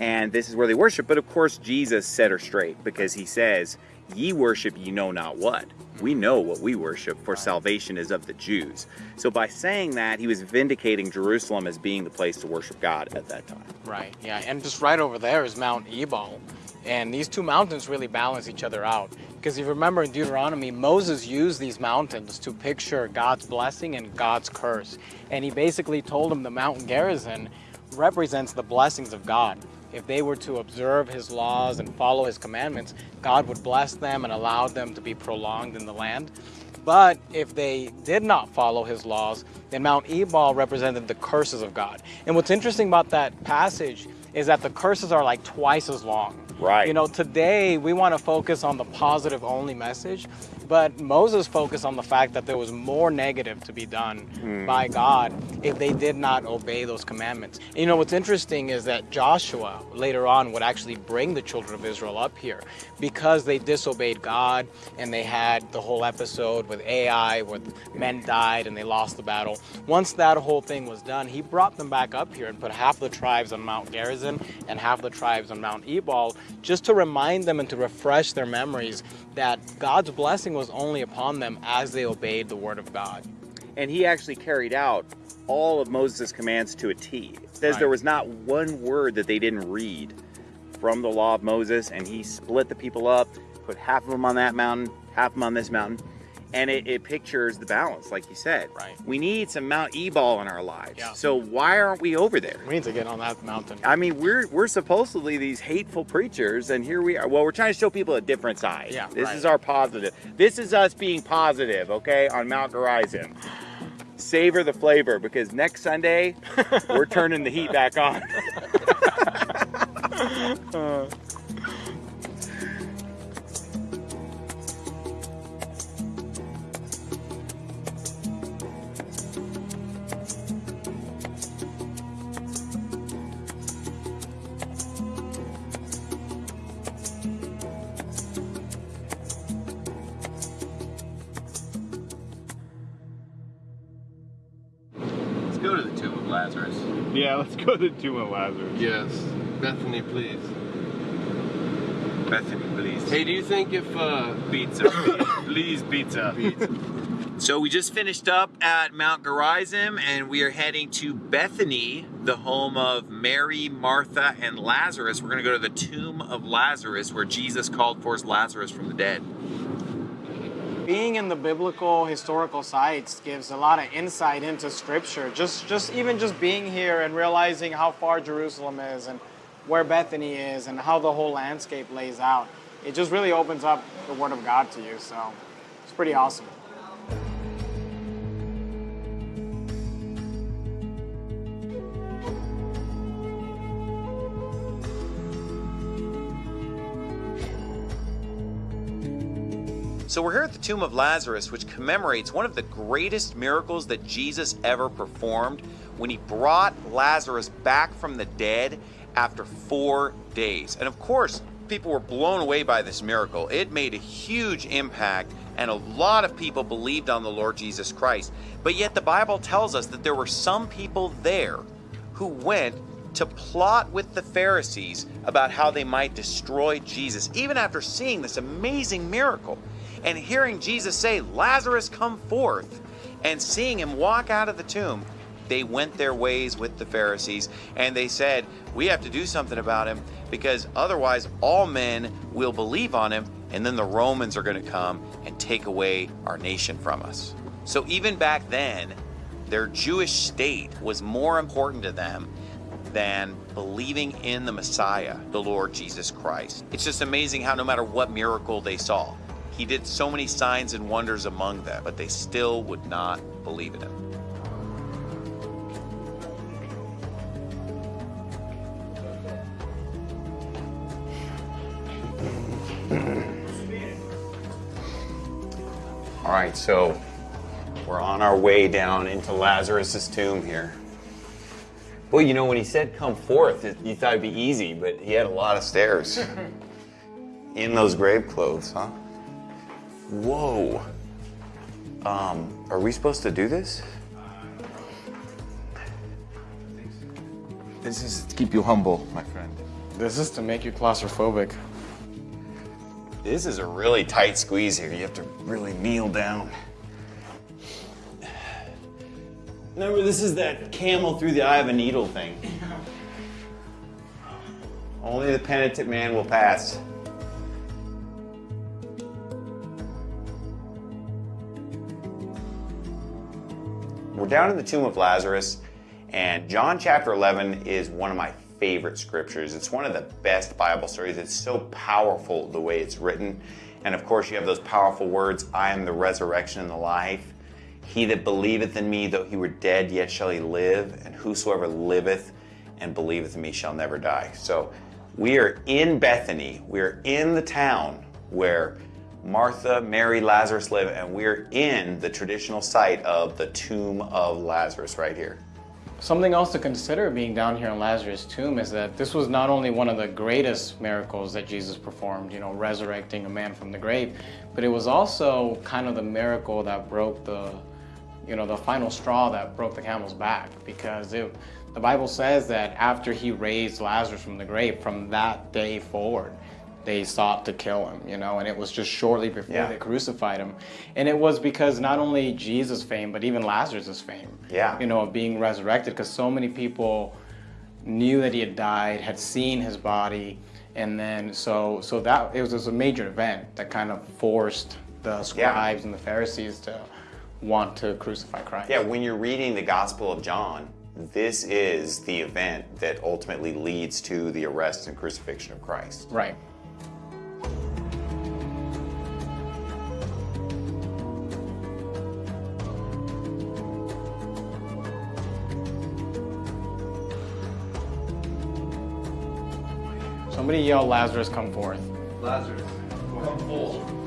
and this is where they worship. But of course, Jesus set her straight because he says, Ye worship ye know not what. We know what we worship, for salvation is of the Jews. So by saying that, he was vindicating Jerusalem as being the place to worship God at that time. Right, yeah, and just right over there is Mount Ebal. And these two mountains really balance each other out. Because if you remember in Deuteronomy, Moses used these mountains to picture God's blessing and God's curse. And he basically told them the mountain Gerizim represents the blessings of God if they were to observe his laws and follow his commandments, God would bless them and allow them to be prolonged in the land. But if they did not follow his laws, then Mount Ebal represented the curses of God. And what's interesting about that passage is that the curses are like twice as long. Right. You know, today we want to focus on the positive only message, but Moses focused on the fact that there was more negative to be done mm. by God if they did not obey those commandments. And you know, what's interesting is that Joshua later on would actually bring the children of Israel up here because they disobeyed God and they had the whole episode with Ai where men died and they lost the battle. Once that whole thing was done, he brought them back up here and put half the tribes on Mount Gerizim and half the tribes on Mount Ebal just to remind them and to refresh their memories that God's blessing was only upon them as they obeyed the word of God. And he actually carried out all of Moses' commands to a T. It says right. there was not one word that they didn't read from the law of Moses, and he split the people up, put half of them on that mountain, half of them on this mountain and it, it, pictures the balance, like you said. Right. We need some Mount Ebal in our lives. Yeah. So why aren't we over there? We need to get on that mountain. I mean, we're we're supposedly these hateful preachers, and here we are. Well, we're trying to show people a different side. Yeah. This right. is our positive. This is us being positive, okay, on Mount Gerizim. Savor the flavor because next Sunday we're turning the heat back on. <laughs> uh. Go to the Tomb of Lazarus. Yeah, let's go to the tomb of Lazarus. Yes. Bethany, please. Bethany, please. Hey, do you think if uh, pizza, <coughs> please, pizza. pizza. So we just finished up at Mount Gerizim and we are heading to Bethany, the home of Mary, Martha, and Lazarus. We're going to go to the tomb of Lazarus where Jesus called forth Lazarus from the dead being in the biblical historical sites gives a lot of insight into scripture. Just, just even just being here and realizing how far Jerusalem is and where Bethany is and how the whole landscape lays out. It just really opens up the Word of God to you. So it's pretty awesome. So we're here at the tomb of Lazarus, which commemorates one of the greatest miracles that Jesus ever performed when he brought Lazarus back from the dead after four days. And of course, people were blown away by this miracle. It made a huge impact, and a lot of people believed on the Lord Jesus Christ. But yet, the Bible tells us that there were some people there who went to plot with the Pharisees about how they might destroy Jesus, even after seeing this amazing miracle and hearing Jesus say, Lazarus, come forth, and seeing him walk out of the tomb, they went their ways with the Pharisees and they said, We have to do something about him because otherwise all men will believe on him, and then the Romans are going to come and take away our nation from us. So even back then, Their Jewish state was more important to them than believing in the Messiah, the Lord Jesus Christ. It's just amazing how no matter what miracle they saw, he did so many signs and wonders among them, but they still would not believe in him. All right, so we're on our way down into Lazarus's tomb here. Well, you know, when he said come forth, it, you thought it'd be easy, but he had a lot of stairs <laughs> in those grave clothes, huh? Whoa. Um, are we supposed to do this? This is to keep you humble, my friend. This is to make you claustrophobic. This is a really tight squeeze here. You have to really kneel down. Remember, this is that camel through the eye of a needle thing. <laughs> Only the penitent man will pass. We're down in the tomb of Lazarus, and John chapter 11 is one of my favorite scriptures. It's one of the best Bible stories. It's so powerful the way it's written. And of course, you have those powerful words I am the resurrection and the life. He that believeth in me, though he were dead, yet shall he live. And whosoever liveth and believeth in me shall never die. So we are in Bethany. We are in the town where Martha, Mary, Lazarus live, and we're in the traditional site of the tomb of Lazarus right here. Something else to consider being down here in Lazarus' tomb is that this was not only one of the greatest miracles that Jesus performed, you know, resurrecting a man from the grave, but it was also kind of the miracle that broke the, you know, the final straw that broke the camel's back because it, the Bible says that after he raised Lazarus from the grave, from that day forward, they sought to kill him, you know, and it was just shortly before Yeah. they crucified him. And it was because not only Jesus' fame, but even Lazarus' fame, Yeah. you know, of being resurrected, because so many people knew that he had died, had seen his body, and then so so that it was, it was a major event that kind of forced the scribes and the Pharisees to want to crucify Christ. Yeah, when you're reading the Gospel of John, this is the event that ultimately leads to the arrest and crucifixion of Christ. Right. Somebody yell, Lazarus, come forth. Lazarus, come forth.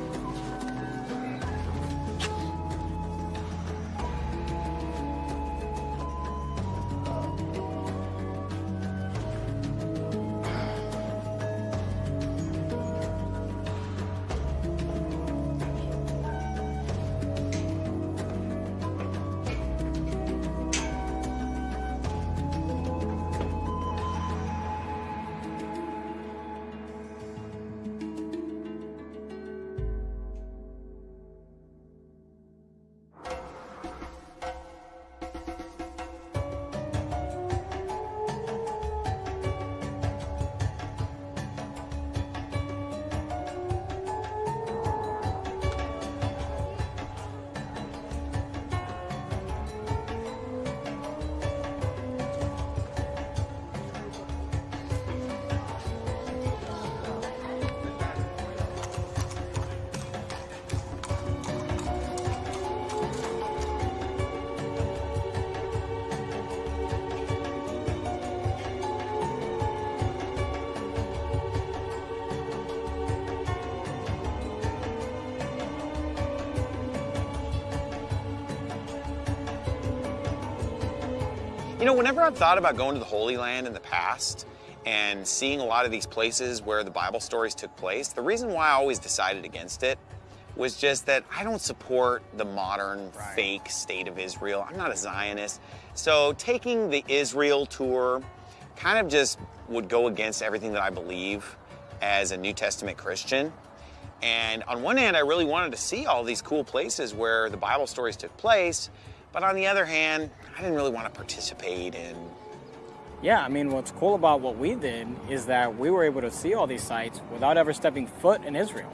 I've thought about going to the Holy Land in the past and seeing a lot of these places where the Bible stories took place, the reason why I always decided against it was just that I don't support the modern fake state of Israel. I'm not a Zionist. So taking the Israel tour kind of just would go against everything that I believe as a New Testament Christian. And on one hand, I really wanted to see all these cool places where the Bible stories took place. But on the other hand, I didn't really want to participate in Yeah, I mean, what's cool about what we did is that we were able to see all these sites without ever stepping foot in Israel.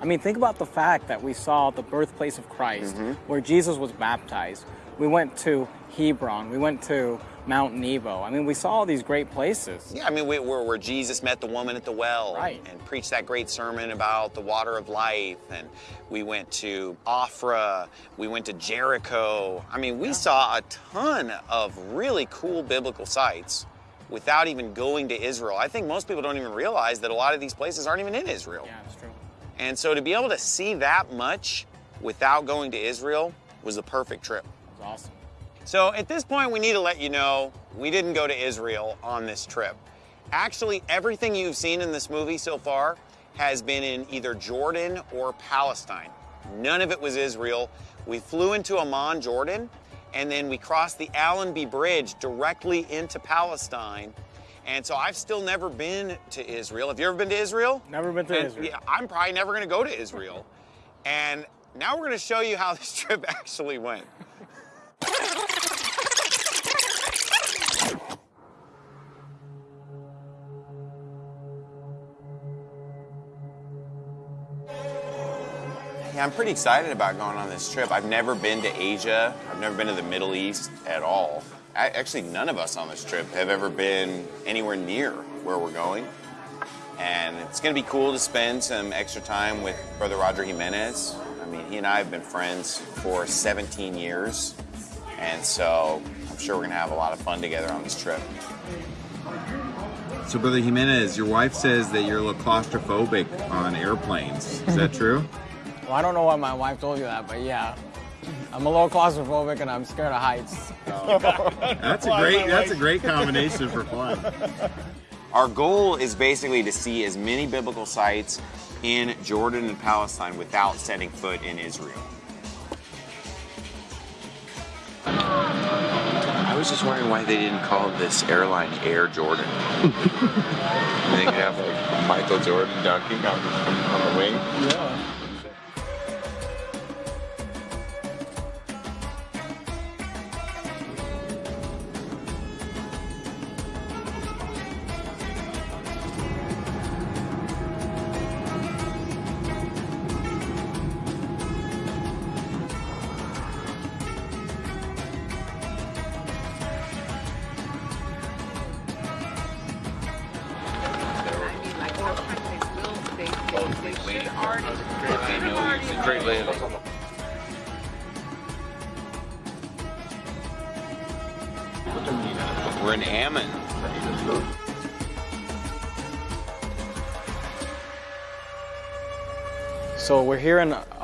I mean, think about the fact that we saw the birthplace of Christ, mm-hmm. where Jesus was baptized, We went to Hebron. We went to Mount Nebo. I mean, we saw all these great places. Yeah, I mean, we, where, where Jesus met the woman at the well Right. and preached that great sermon about the water of life. And we went to Ophrah. We went to Jericho. I mean, we saw a ton of really cool biblical sites without even going to Israel. I think most people don't even realize that a lot of these places aren't even in Israel. Yeah, that's true. And so to be able to see that much without going to Israel was the perfect trip. It was awesome. So at this point, we need to let you know we didn't go to Israel on this trip. Actually, everything you've seen in this movie so far has been in either Jordan or Palestine. None of it was Israel. We flew into Amman, Jordan, and then we crossed the Allenby Bridge directly into Palestine. And so I've still never been to Israel. Have you ever been to Israel? Never been to And, Israel. Yeah, I'm probably never going to go to Israel. and now we're going to show you how this <laughs> trip actually went. Yeah, I'm pretty excited about going on this trip. I've never been to Asia. I've never been to the Middle East at all. I, actually, none of us on this trip have ever been anywhere near where we're going. And it's going to be cool to spend some extra time with Brother Roger Jimenez. I mean, he and I have been friends for 17 years. And so I'm sure we're going to have a lot of fun together on this trip. So, Brother Jimenez, your wife says that you're a little claustrophobic on airplanes. Is that <laughs> true? Well, I don't know why my wife told you that, but yeah. I'm a little claustrophobic and I'm scared of heights. <laughs> That's a great. That's a great combination for fun. <laughs> Our goal is basically to see as many biblical sites in Jordan and Palestine without setting foot in Israel. I was just wondering why they didn't call this airline Air Jordan. <laughs> they could have like Michael Jordan dunking on, on the wing. Yeah.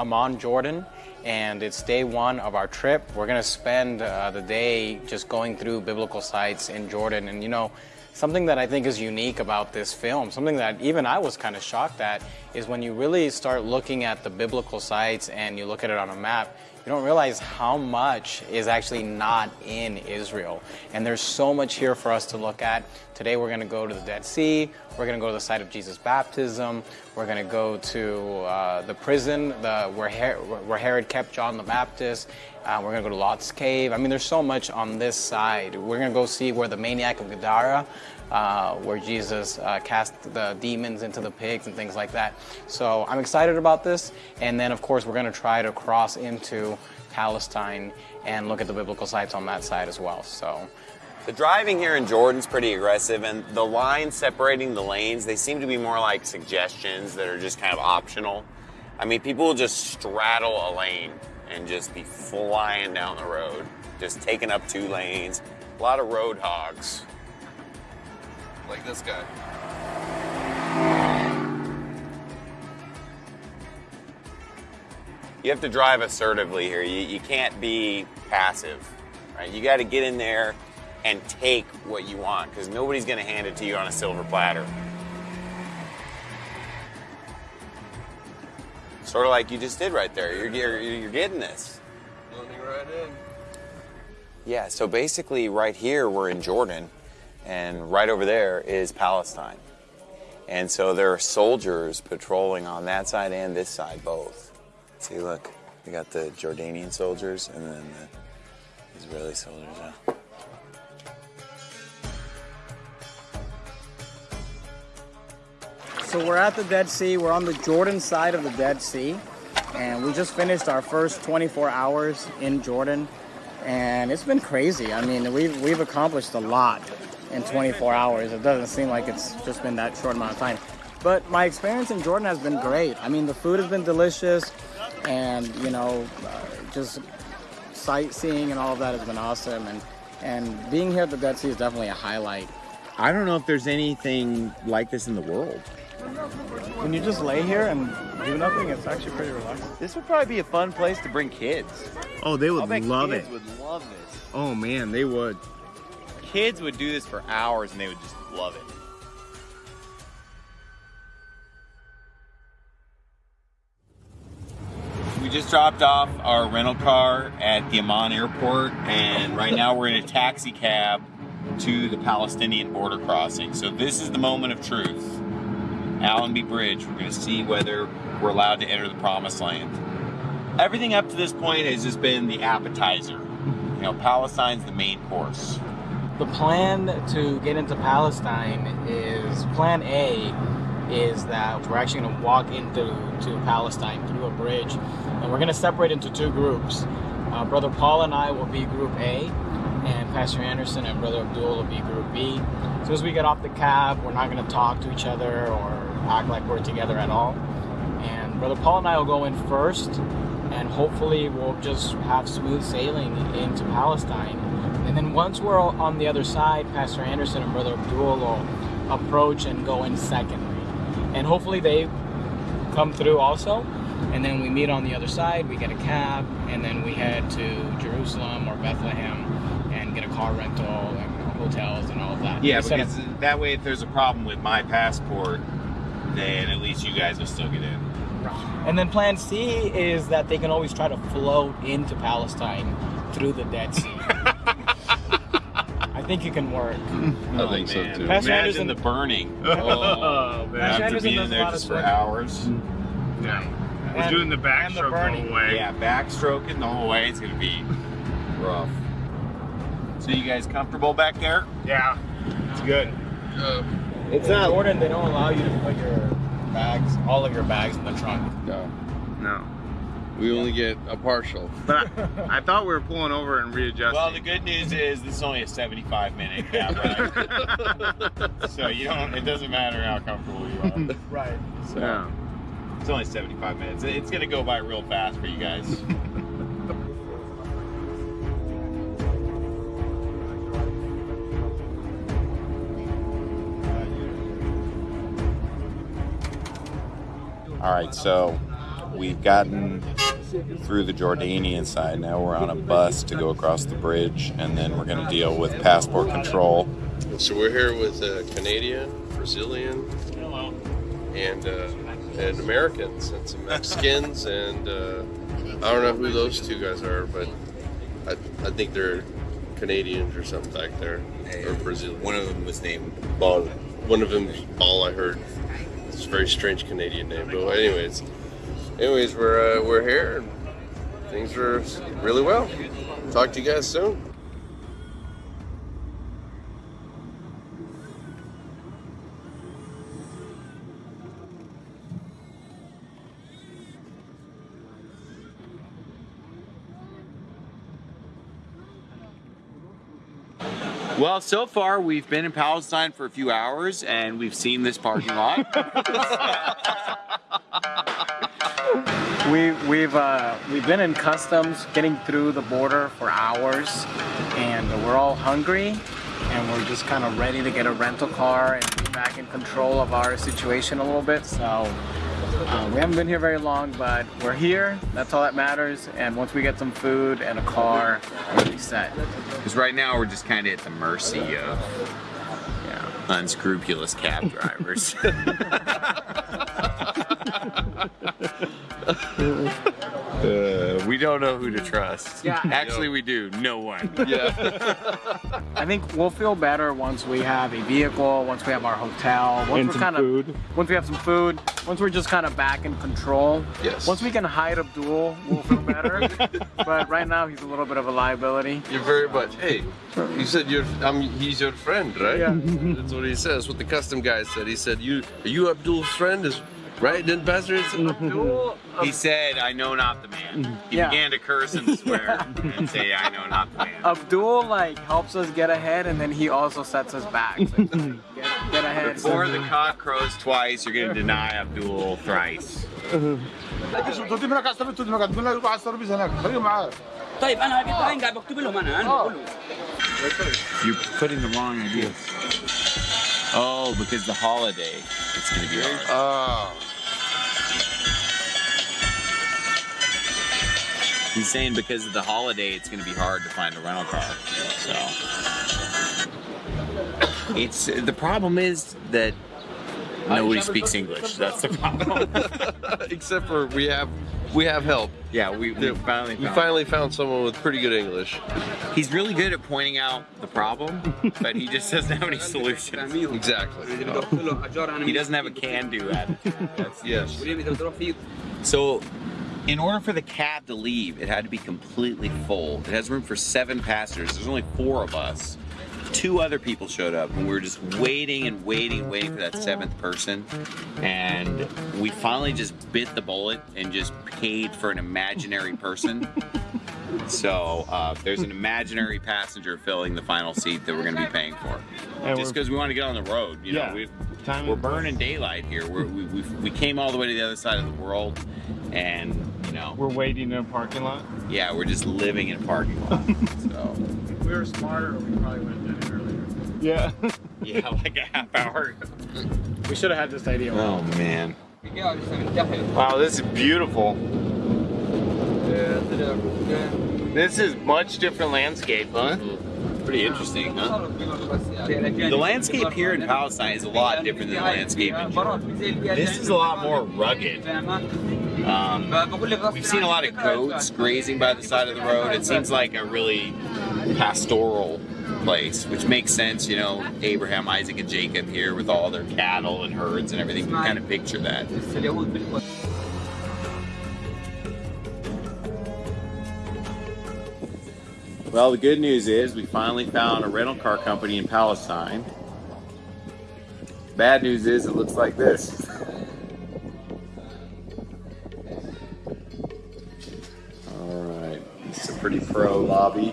Amman, Jordan, and it's day one of our trip. We're gonna spend uh, the day just going through biblical sites in Jordan. And you know, something that I think is unique about this film, something that even I was kind of shocked at, is when you really start looking at the biblical sites and you look at it on a map, you don't realize how much is actually not in Israel. And there's so much here for us to look at. Today we're going to go to the Dead Sea, we're going to go to the site of Jesus' baptism, we're going to go to uh, the prison the, where, Her- where Herod kept John the Baptist, uh, we're going to go to Lot's Cave. I mean, there's so much on this side. We're going to go see where the maniac of Gadara, uh, where Jesus uh, cast the demons into the pigs and things like that. So I'm excited about this. And then, of course, we're going to try to cross into Palestine and look at the biblical sites on that side as well. So. The driving here in Jordan's pretty aggressive, and the lines separating the lanes, they seem to be more like suggestions that are just kind of optional. I mean, people will just straddle a lane and just be flying down the road, just taking up two lanes. A lot of road hogs. Like this guy. You have to drive assertively here. You, you can't be passive, right? You got to get in there and take what you want because nobody's going to hand it to you on a silver platter. Sort of like you just did right there. You're, you're, you're getting this. Right in. Yeah, so basically, right here, we're in Jordan, and right over there is Palestine. And so there are soldiers patrolling on that side and this side both. See, look, we got the Jordanian soldiers and then the Israeli soldiers. So we're at the Dead Sea. We're on the Jordan side of the Dead Sea. And we just finished our first 24 hours in Jordan. and it's been crazy. I mean, we've we've accomplished a lot in 24 hours. It doesn't seem like it's just been that short amount of time. But my experience in Jordan has been great. I mean, the food has been delicious, and you know, uh, just sightseeing and all of that has been awesome. And and being here at the Dead Sea is definitely a highlight. I don't know if there's anything like this in the world. When you just lay here and do nothing, it's actually pretty relaxing. This would probably be a fun place to bring kids. Oh, they would bet love kids it. would love this. Oh man, they would. Kids would do this for hours and they would just love it. We just dropped off our rental car at the Amman airport, and right now we're in a taxi cab to the Palestinian border crossing. So this is the moment of truth. Allenby Bridge. We're going to see whether we're allowed to enter the promised land. Everything up to this point has just been the appetizer. You know, Palestine's the main course. The plan to get into Palestine is plan A is that we're actually going to walk into to Palestine through a bridge, and we're going to separate into two groups. Uh, Brother Paul and I will be Group A, and Pastor Anderson and Brother Abdul will be Group B. So as we get off the cab, we're not going to talk to each other or act like we're together at all. And Brother Paul and I will go in first, and hopefully we'll just have smooth sailing into Palestine. And then once we're on the other side, Pastor Anderson and Brother Abdul will approach and go in second. And hopefully they come through also. And then we meet on the other side, we get a cab, and then we head to Jerusalem or Bethlehem and get a car rental and hotels and all of that. Yeah, We set up- because that way, if there's a problem with my passport, then at least you guys will still get in. And then plan C is that they can always try to float into Palestine through the Dead Sea. <laughs> I think it can work. I think so too. Pastor Imagine Anderson- the burning. <laughs> Oh, man. After Anderson being does a there lot just for swimming. hours. Mm-hmm. Yeah. We're And- doing the and the backstroke the burning. whole way. Yeah, backstroking the whole way. It's gonna be rough. So you guys comfortable back there? Yeah. It's good. It's not Jordan, they don't allow you to put your bags, all of your bags in the trunk. No, No. we only get a partial. <laughs> But I, I thought we were pulling over and readjusting. Well, the good news is this is only a 75 minute cab <laughs> ride. so you don't. It doesn't matter how comfortable you are. Right. So yeah. it's only 75 minutes. It's gonna go by real fast for you guys. <laughs> All right, so we've gotten through the Jordanian side. Now we're on a bus to go across the bridge, and then we're going to deal with passport control. So we're here with a Canadian, Brazilian, and uh, and Americans and some Mexicans, and uh, I don't know who those two guys are, but I, I think they're Canadians or something back there, or Brazilian. One of them was named Ball. One of them, Ball. I heard. It's a very strange Canadian name, but anyways, anyways, we're uh, we're here. And things are really well. Talk to you guys soon. Well, so far we've been in Palestine for a few hours, and we've seen this parking lot. <laughs> We, we've uh, we've been in customs, getting through the border for hours, and we're all hungry, and we're just kind of ready to get a rental car and be back in control of our situation a little bit. So uh, we haven't been here very long, but we're here. That's all that matters. And once we get some food and a car, we'll be set. Because right now we're just kind of at the mercy of yeah, unscrupulous cab drivers. <laughs> <laughs> Uh, we don't know who to trust. Yeah. <laughs> Actually, we do. No one. <laughs> Yeah. <laughs> I think we'll feel better once we have a vehicle, once we have our hotel, once And we're kind food. of once we have some food, once we're just kind of back in control. Yes. Once we can hide Abdul, we'll feel better. but right now he's a little bit of a liability. You're very much. Hey, you said you're. I'm. He's your friend, right? Yeah. That's what he says. What the custom guy said. He said, "You are you Abdul's friend?" Is Right? Didn't Buzzards? <laughs> <laughs> he said, I know not the man. Mhm. He yeah. began to curse and <laughs> swear and say, I know not the man. Abdul like helps us get ahead and then he also sets us back. So, like, get, get ahead. Before the cock crows twice, you're gonna deny Abdul thrice. You're putting the wrong ideas. Oh, because the holiday, it's going to be hard. Oh. He's saying because of the holiday, it's going to be hard to find a rental car. So it's the problem is that nobody speaks English. <laughs> That's the problem. <laughs> Except for we have we have help. Yeah, we, we finally we found- finally found someone with pretty good English. He's really good at pointing out the problem, but he just doesn't have any solutions. Exactly. He doesn't have a can-do attitude. That's <laughs> yes. So, in order for the cab to leave, it had to be completely full. It has room for seven passengers. There's only four of us. Two other people showed up, and we were just waiting and waiting, waiting for that seventh person. And we finally just bit the bullet and just paid for an imaginary person. <laughs> So uh, there's an imaginary passenger filling the final seat that we're going to be paying for, And just because we want to get on the road. You Yeah. know, we, we're burning daylight here. We're, we we we came all the way to the other side of the world, and you know We're waiting in a parking lot. yeah, we're just living in a parking lot. <laughs> so we were smarter, we probably would have done it earlier. Yeah. <laughs> yeah, like a half hour. We should have had this idea. Oh man. Wow, this is beautiful. This is much different landscape, huh? Pretty interesting, huh? The landscape here in Palestine is a lot different than the landscape in Jordan. This is a lot more rugged. Um, we've seen a lot of goats grazing by the side of the road. It seems like a really pastoral place, which makes sense. You know, Abraham, Isaac, and Jacob here with all their cattle and herds and everything. You can kind of picture that. Well, the good news is we finally found a rental car company in Palestine. Bad news is it looks like this. <laughs> it's a pretty pro lobby.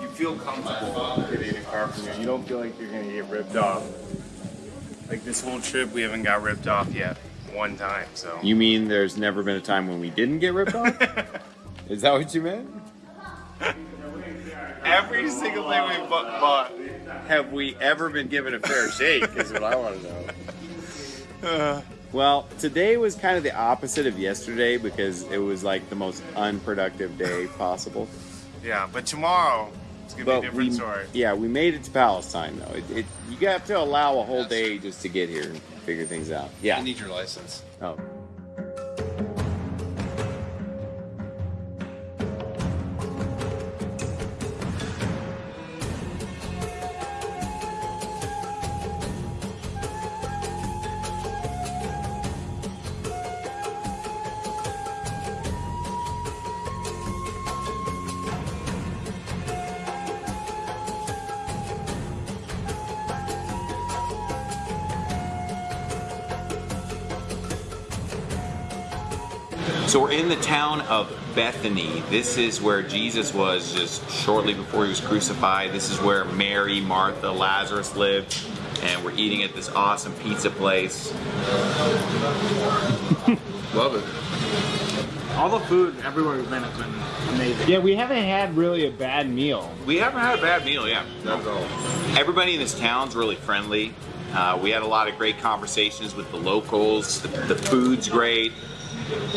You feel comfortable getting a car from here. You don't feel like you're gonna get ripped off. Like this whole trip, we haven't got ripped off yet. One time, so. You mean there's never been a time when we didn't get ripped off? <laughs> is that what you meant? Every single thing we bu- bought. Have we ever been given a fair shake? Is what I want to know. <laughs> Uh. Well, today was kind of the opposite of yesterday because it was like the most unproductive day possible. Yeah, but tomorrow it's gonna be a different we, story. yeah, we made it to Palestine though. It, it, you have to allow a whole day just to get here and figure things out. Yeah. I need your license. Oh. So we're in the town of Bethany. This is where Jesus was just shortly before he was crucified. This is where Mary, Martha, Lazarus lived. And we're eating at this awesome pizza place. <laughs> Love it. All the food everywhere we've been has been amazing. Yeah, we haven't had really a bad meal. We haven't had a bad meal, yeah. Not at all. Everybody in this town's really friendly. Uh, we had a lot of great conversations with the locals. The, the food's great.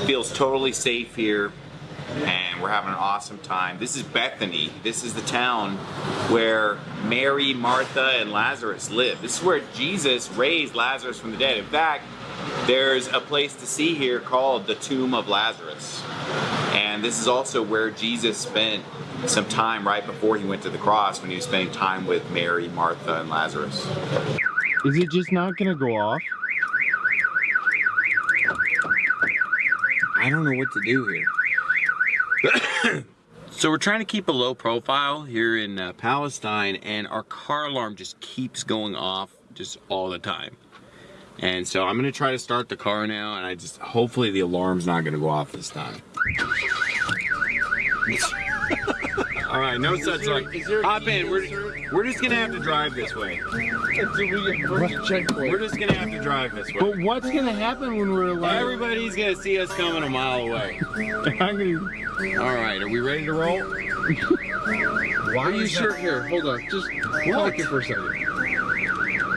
Feels totally safe here. And we're having an awesome time. This is Bethany. This is the town where Mary, Martha, and Lazarus live. This is where Jesus raised Lazarus from the dead. In fact, there's a place to see here called the Tomb of Lazarus. And this is also where Jesus spent some time right before he went to the cross when he was spending time with Mary, Martha, and Lazarus. Is it just not gonna go off? I don't know what to do here. <coughs> so we're trying to keep a low profile here in uh, Palestine, and our car alarm just keeps going off just all the time. And so I'm gonna try to start the car now, and I just hopefully the alarm's not gonna go off this time. All right, no such luck. Hop in. We're, we're just gonna have to drive this way. We're just gonna have to drive this way. But what's gonna happen when we're like? Everybody's gonna see us coming a mile away. <laughs> All right, are we ready to roll? <laughs> Why are you sure? Here, hold on. Just talk it for a second.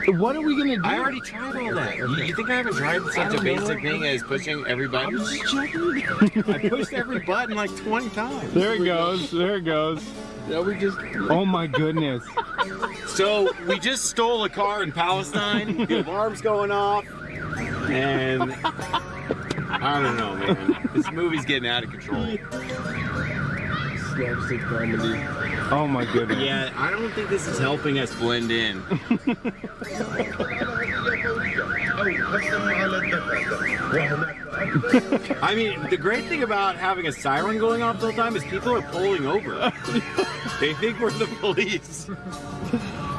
What are we gonna do? I already tried all that. You, you think I haven't tried such a basic thing as pushing every button? <laughs> I pushed every button like 20 times. There it goes. There it goes. Yeah, we just. Oh my goodness. So we just stole a car in Palestine. The alarm's going off, and I don't know, man. This movie's getting out of control. Slapstick comedy. Oh my goodness. Yeah, I don't think this is helping us blend in. <laughs> I mean, the great thing about having a siren going off all the whole time is people are pulling over. <laughs> they think we're the police.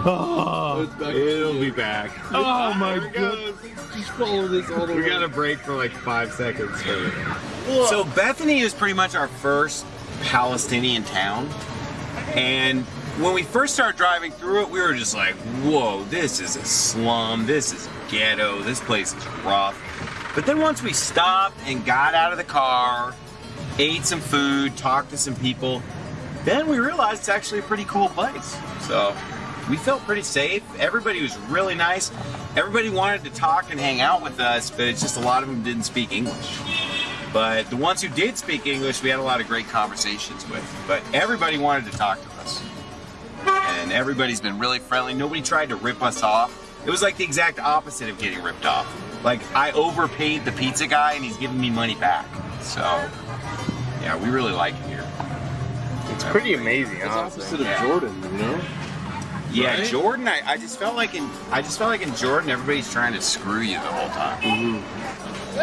Oh, It'll be back. Oh ah, my god. Just follow this all the we got to break for like five seconds. So Bethany is pretty much our first Palestinian town. And when we first started driving through it, we were just like, whoa, this is a slum, this is ghetto, this place is rough. But then once we stopped and got out of the car, ate some food, talked to some people, then we realized it's actually a pretty cool place. So we felt pretty safe. Everybody was really nice. Everybody wanted to talk and hang out with us, but it's just a lot of them didn't speak English. But the ones who did speak English, we had a lot of great conversations with. But everybody wanted to talk to us. And everybody's been really friendly. Nobody tried to rip us off. It was like the exact opposite of getting ripped off. Like I overpaid the pizza guy and he's giving me money back. So yeah, we really like it here. It's pretty amazing. It's honestly. opposite of Jordan, you know? Yeah, Right? Jordan. I, I just felt like in I just felt like in Jordan, everybody's trying to screw you the whole time. Mm-hmm.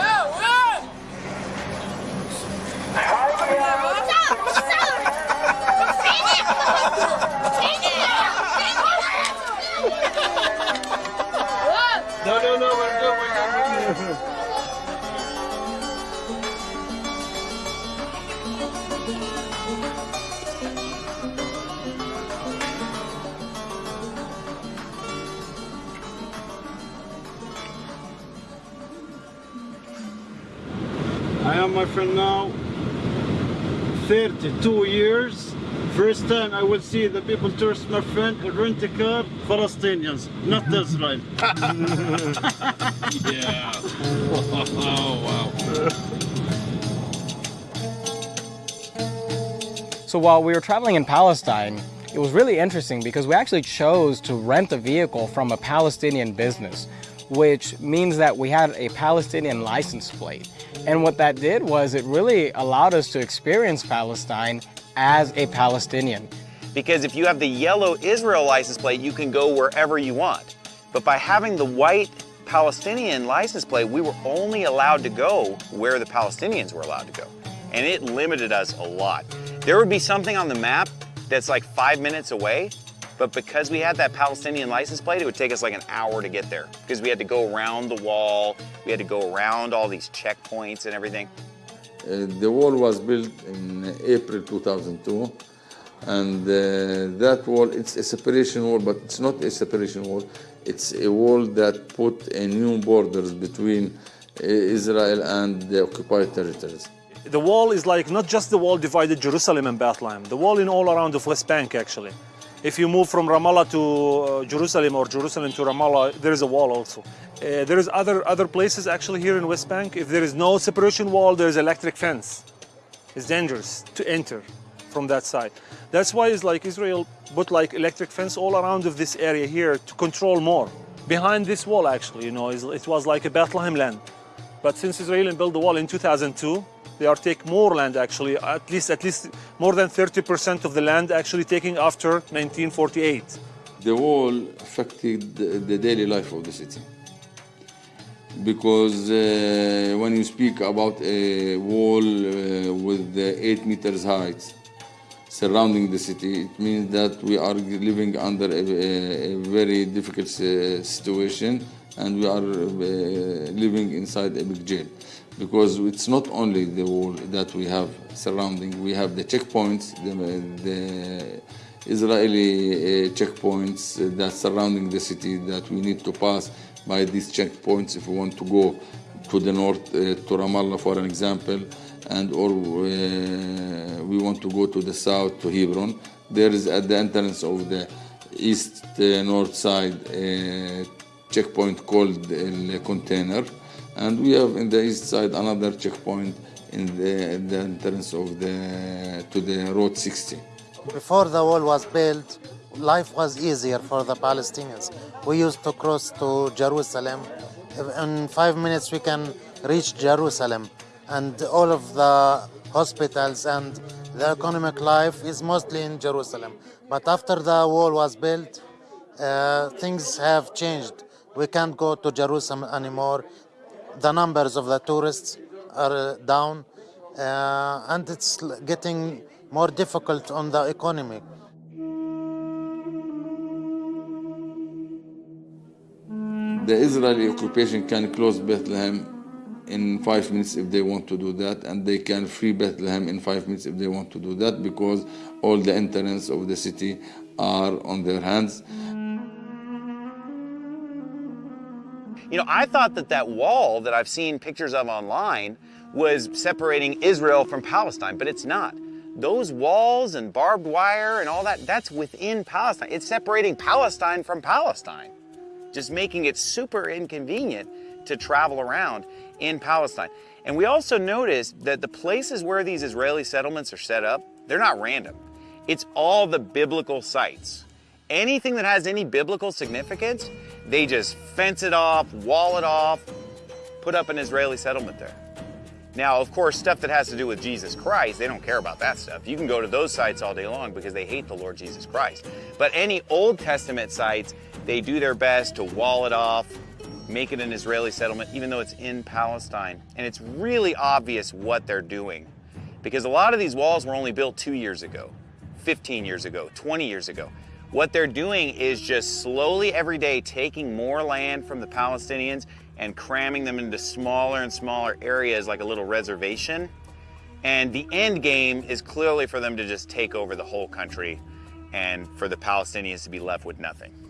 No, no, no, we're good, we're good. I am my friend now 32 years. First time I will see the people tourist my friend rent a car, Palestinians, not <laughs> Israel. <laughs> yeah. Oh, wow. So while we were traveling in Palestine, it was really interesting because we actually chose to rent a vehicle from a Palestinian business, which means that we had a Palestinian license plate. And what that did was it really allowed us to experience Palestine as a Palestinian. Because if you have the yellow Israel license plate, you can go wherever you want. But by having the white Palestinian license plate, we were only allowed to go where the Palestinians were allowed to go. And it limited us a lot. There would be something on the map that's like five minutes away, but because we had that Palestinian license plate, it would take us like an hour to get there because we had to go around the wall, we had to go around all these checkpoints and everything. Uh, the wall was built in April 2002, and uh, that wall, it's a separation wall, but it's not a separation wall. It's a wall that put a new borders between uh, Israel and the occupied territories. The wall is like not just the wall divided Jerusalem and Bethlehem, the wall in all around the West Bank actually. If you move from Ramallah to uh, Jerusalem or Jerusalem to Ramallah, there is a wall also. Uh, there is other other places actually here in West Bank. If there is no separation wall, there is electric fence. It's dangerous to enter from that side. That's why it's like Israel put like electric fence all around of this area here to control more. Behind this wall actually, you know, it was like a Bethlehem land. But since Israel built the wall in 2002, they are take more land actually, at least at least more than 30% of the land actually taking after 1948. The wall affected the, daily life of the city. Because uh, when you speak about a wall uh, with 8 meters height, surrounding the city. It means that we are living under a, a, a very difficult uh, situation and we are uh, living inside a big jail because it's not only the wall that we have surrounding, we have the checkpoints, the, the Israeli uh, checkpoints that surrounding the city that we need to pass by these checkpoints if we want to go to the north, uh, to Ramallah for an example, and or uh, we want to go to the south, to Hebron. There is at the entrance of the east uh, north side a checkpoint called the container, and we have in the east side another checkpoint in the, the entrance of the to the road 60. Before the wall was built, life was easier for the Palestinians. We used to cross to Jerusalem. In five minutes, we can reach Jerusalem. And all of the hospitals and the economic life is mostly in Jerusalem. But after the wall was built, uh, things have changed. We can't go to Jerusalem anymore. The numbers of the tourists are down, uh, and it's getting more difficult on the economy. The Israeli occupation can close Bethlehem in five minutes if they want to do that, and they can free Bethlehem in five minutes if they want to do that, because all the entrance of the city are on their hands. You know, I thought that that wall that I've seen pictures of online was separating Israel from Palestine, but it's not. Those walls and barbed wire and all that, that's within Palestine. It's separating Palestine from Palestine, just making it super inconvenient to travel around in Palestine. And we also noticed that the places where these Israeli settlements are set up, they're not random. It's all the biblical sites. Anything that has any biblical significance, they just fence it off, wall it off, put up an Israeli settlement there. Now, of course, stuff that has to do with Jesus Christ, they don't care about that stuff. You can go to those sites all day long because they hate the Lord Jesus Christ. But any Old Testament sites, they do their best to wall it off, make it an Israeli settlement, even though it's in Palestine. And it's really obvious what they're doing because a lot of these walls were only built two years ago, 15 years ago, 20 years ago. What they're doing is just slowly every day taking more land from the Palestinians and cramming them into smaller and smaller areas like a little reservation. And the end game is clearly for them to just take over the whole country and for the Palestinians to be left with nothing.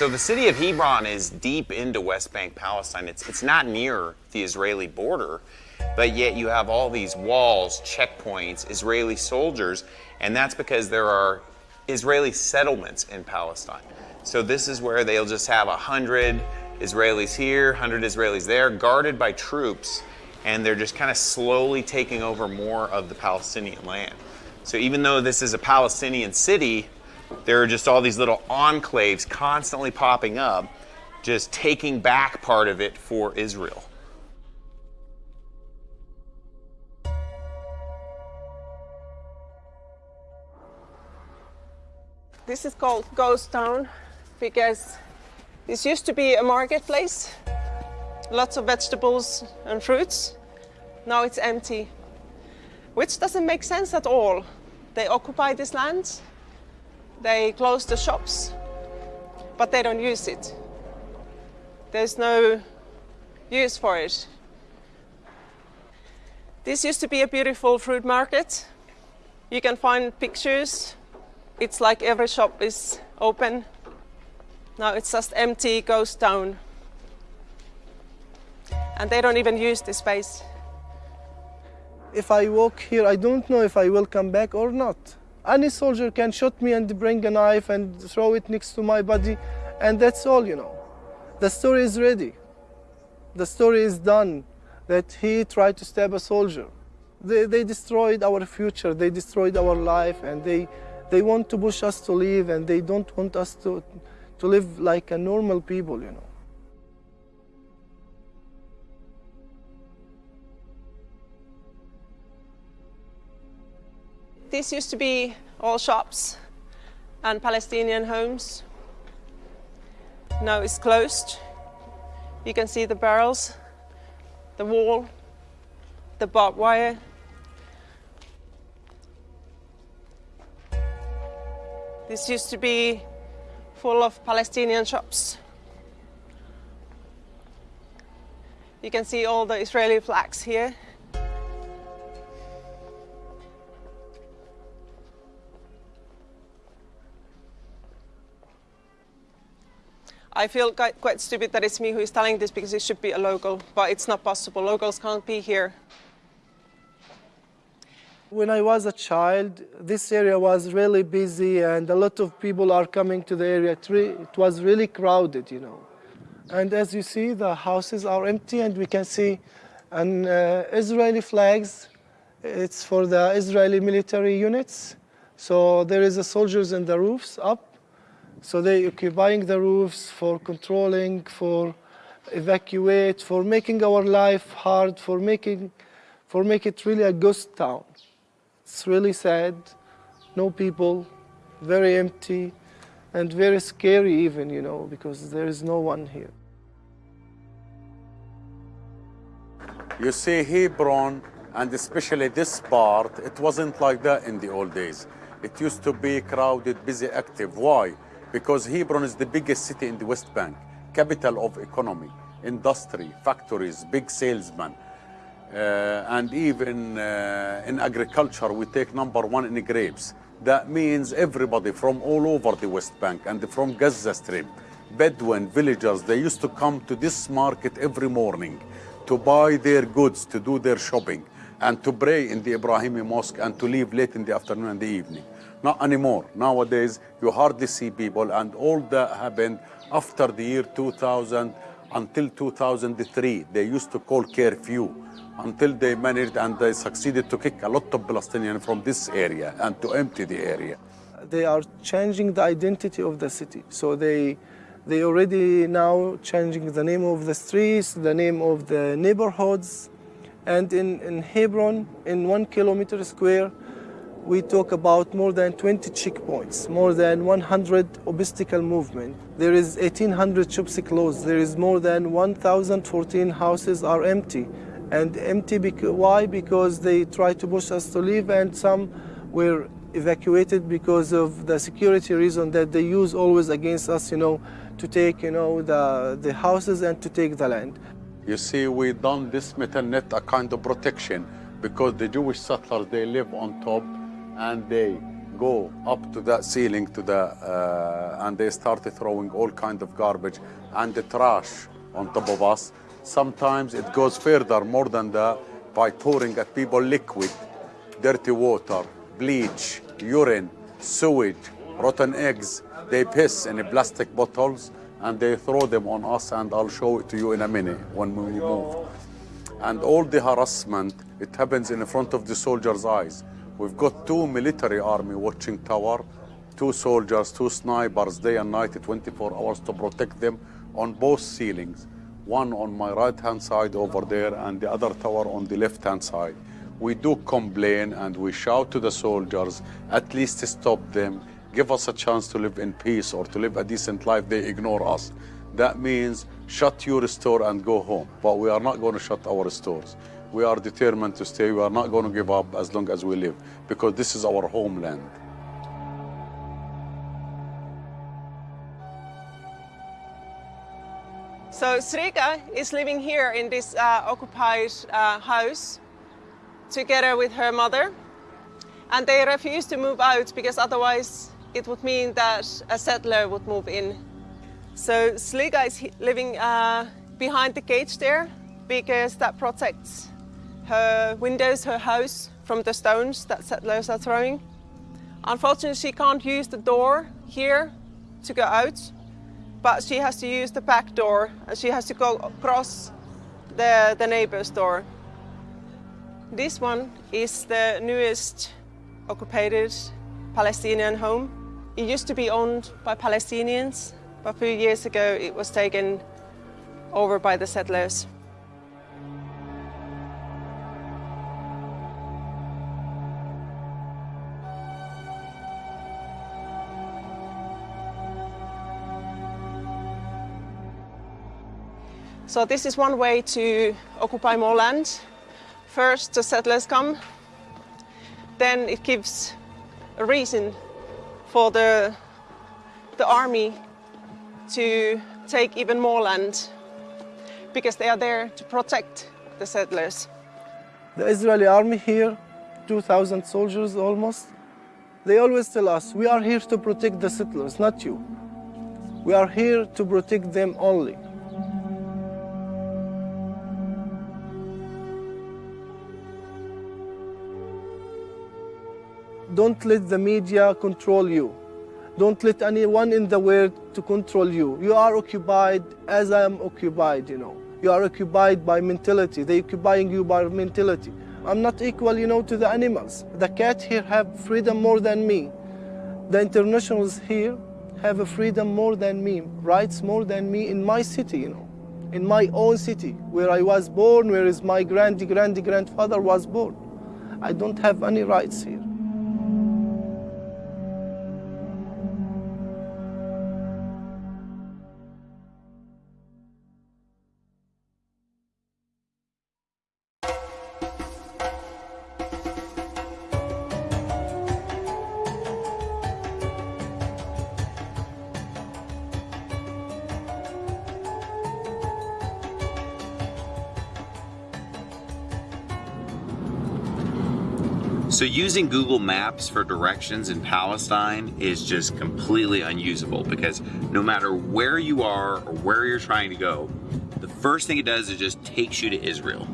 So the city of Hebron is deep into West Bank Palestine. It's, it's not near the Israeli border, but yet you have all these walls, checkpoints, Israeli soldiers, and that's because there are Israeli settlements in Palestine. So this is where they'll just have a hundred Israelis here, hundred Israelis there, guarded by troops, and they're just kind of slowly taking over more of the Palestinian land. So even though this is a Palestinian city, there are just all these little enclaves constantly popping up, just taking back part of it for Israel. This is called Ghost Town because this used to be a marketplace, lots of vegetables and fruits. Now it's empty, which doesn't make sense at all. They occupy this land, they close the shops, but they don't use it. There's no use for it. This used to be a beautiful fruit market. You can find pictures. It's like every shop is open. Now it's just empty ghost town. And they don't even use this space. If I walk here, I don't know if I will come back or not. Any soldier can shoot me and bring a knife and throw it next to my body, and that's all, you know. The story is ready. The story is done that he tried to stab a soldier. They, they destroyed our future, they destroyed our life, and they, they want to push us to leave, and they don't want us to, to live like a normal people, you know. These used to be all shops and Palestinian homes. Now it's closed. You can see the barrels, the wall, the barbed wire. This used to be full of Palestinian shops. You can see all the Israeli flags here. I feel quite, stupid that it's me who is telling this because it should be a local, but it's not possible. Locals can't be here. When I was a child, this area was really busy and a lot of people are coming to the area. It was really crowded, you know. And as you see, the houses are empty and we can see an uh, Israeli flags. It's for the Israeli military units. So there is a soldiers in the roofs up so they're occupying the roofs for controlling, for evacuate, for making our life hard, for making, for make it really a ghost town. It's really sad, no people, very empty, and very scary even, you know, because there is no one here. You see Hebron, and especially this part, it wasn't like that in the old days. It used to be crowded, busy, active. Why? Because Hebron is the biggest city in the West Bank, capital of economy, industry, factories, big salesmen. Uh, and even uh, in agriculture, we take number one in the grapes. That means everybody from all over the West Bank and from Gaza Strip, Bedouin, villagers, they used to come to this market every morning to buy their goods, to do their shopping, and to pray in the Ibrahimi Mosque and to leave late in the afternoon and the evening. Not anymore. Nowadays, you hardly see people, and all that happened after the year 2000 until 2003. They used to call curfew until they managed and they succeeded to kick a lot of Palestinians from this area and to empty the area. They are changing the identity of the city. So they, they already now changing the name of the streets, the name of the neighborhoods. And in, in Hebron, in one kilometer square, we talk about more than 20 checkpoints, more than 100 obstacle movement. There is 1,800 shops closed. There is more than 1,014 houses are empty. And empty, because, why? Because they try to push us to leave and some were evacuated because of the security reason that they use always against us, you know, to take, you know, the, the houses and to take the land. You see, we done this metal net a kind of protection because the Jewish settlers, they live on top and they go up to that ceiling to the uh, and they started throwing all kind of garbage and the trash on top of us. Sometimes it goes further more than that by pouring at people liquid dirty water bleach urine sewage rotten eggs. They piss in plastic bottles and they throw them on us and I'll show it to you in a minute when we move. And all the harassment it happens in front of the soldiers eyes We've got two military army watching tower, two soldiers, two snipers day and night, 24 hours to protect them on both ceilings. One on my right-hand side over there and the other tower on the left-hand side. We do complain and we shout to the soldiers, at least stop them, give us a chance to live in peace or to live a decent life. They ignore us. That means shut your store and go home. But we are not going to shut our stores we are determined to stay. We are not going to give up as long as we live because this is our homeland. So Srika is living here in this uh, occupied uh, house together with her mother. And they refuse to move out because otherwise it would mean that a settler would move in. So Sliga is living uh, behind the cage there because that protects her windows, her house from the stones that settlers are throwing. Unfortunately, she can't use the door here to go out, but she has to use the back door and she has to go across the, the neighbor's door. This one is the newest occupied Palestinian home. It used to be owned by Palestinians, but a few years ago it was taken over by the settlers. So this is one way to occupy more land. First, the settlers come, then it gives a reason for the, the army to take even more land because they are there to protect the settlers. The Israeli army here, 2,000 soldiers almost, they always tell us, we are here to protect the settlers, not you. We are here to protect them only. Don't let the media control you. Don't let anyone in the world to control you. You are occupied as I am occupied, you know. You are occupied by mentality. They are occupying you by mentality. I'm not equal, you know, to the animals. The cat here have freedom more than me. The internationals here have a freedom more than me, rights more than me in my city, you know, in my own city, where I was born, where is my grandy grandy grandfather was born. I don't have any rights here. So using Google Maps for directions in Palestine is just completely unusable because no matter where you are or where you're trying to go, the first thing it does is just takes you to Israel.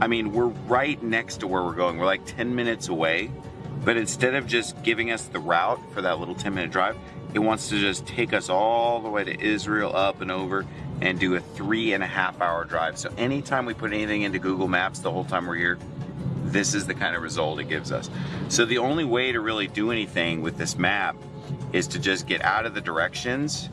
I mean, we're right next to where we're going. We're like 10 minutes away, but instead of just giving us the route for that little 10 minute drive, it wants to just take us all the way to Israel, up and over, and do a three and a half hour drive. So anytime we put anything into Google Maps the whole time we're here, this is the kind of result it gives us. So the only way to really do anything with this map is to just get out of the directions